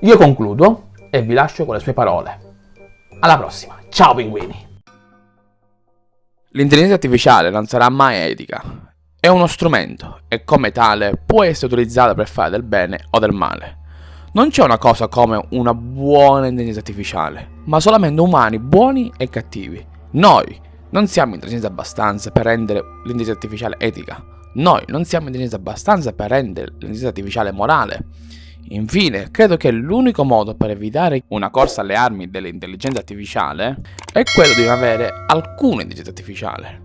io concludo e vi lascio con le sue parole. Alla prossima. Ciao pinguini. L'intelligenza artificiale non sarà mai etica. È uno strumento e come tale può essere utilizzata per fare del bene o del male. Non c'è una cosa come una buona intelligenza artificiale, ma solamente umani buoni e cattivi. Noi non siamo intelligenti abbastanza per rendere l'intelligenza artificiale etica. Noi non siamo intelligenti abbastanza per rendere l'intelligenza artificiale morale. Infine, credo che l'unico modo per evitare una corsa alle armi dell'intelligenza artificiale è quello di non avere alcuna intelligenza artificiale.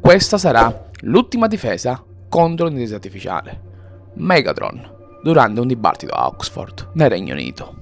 Questa sarà l'ultima difesa contro l'intelligenza artificiale. Megatron, durante un dibattito a Oxford, nel Regno Unito.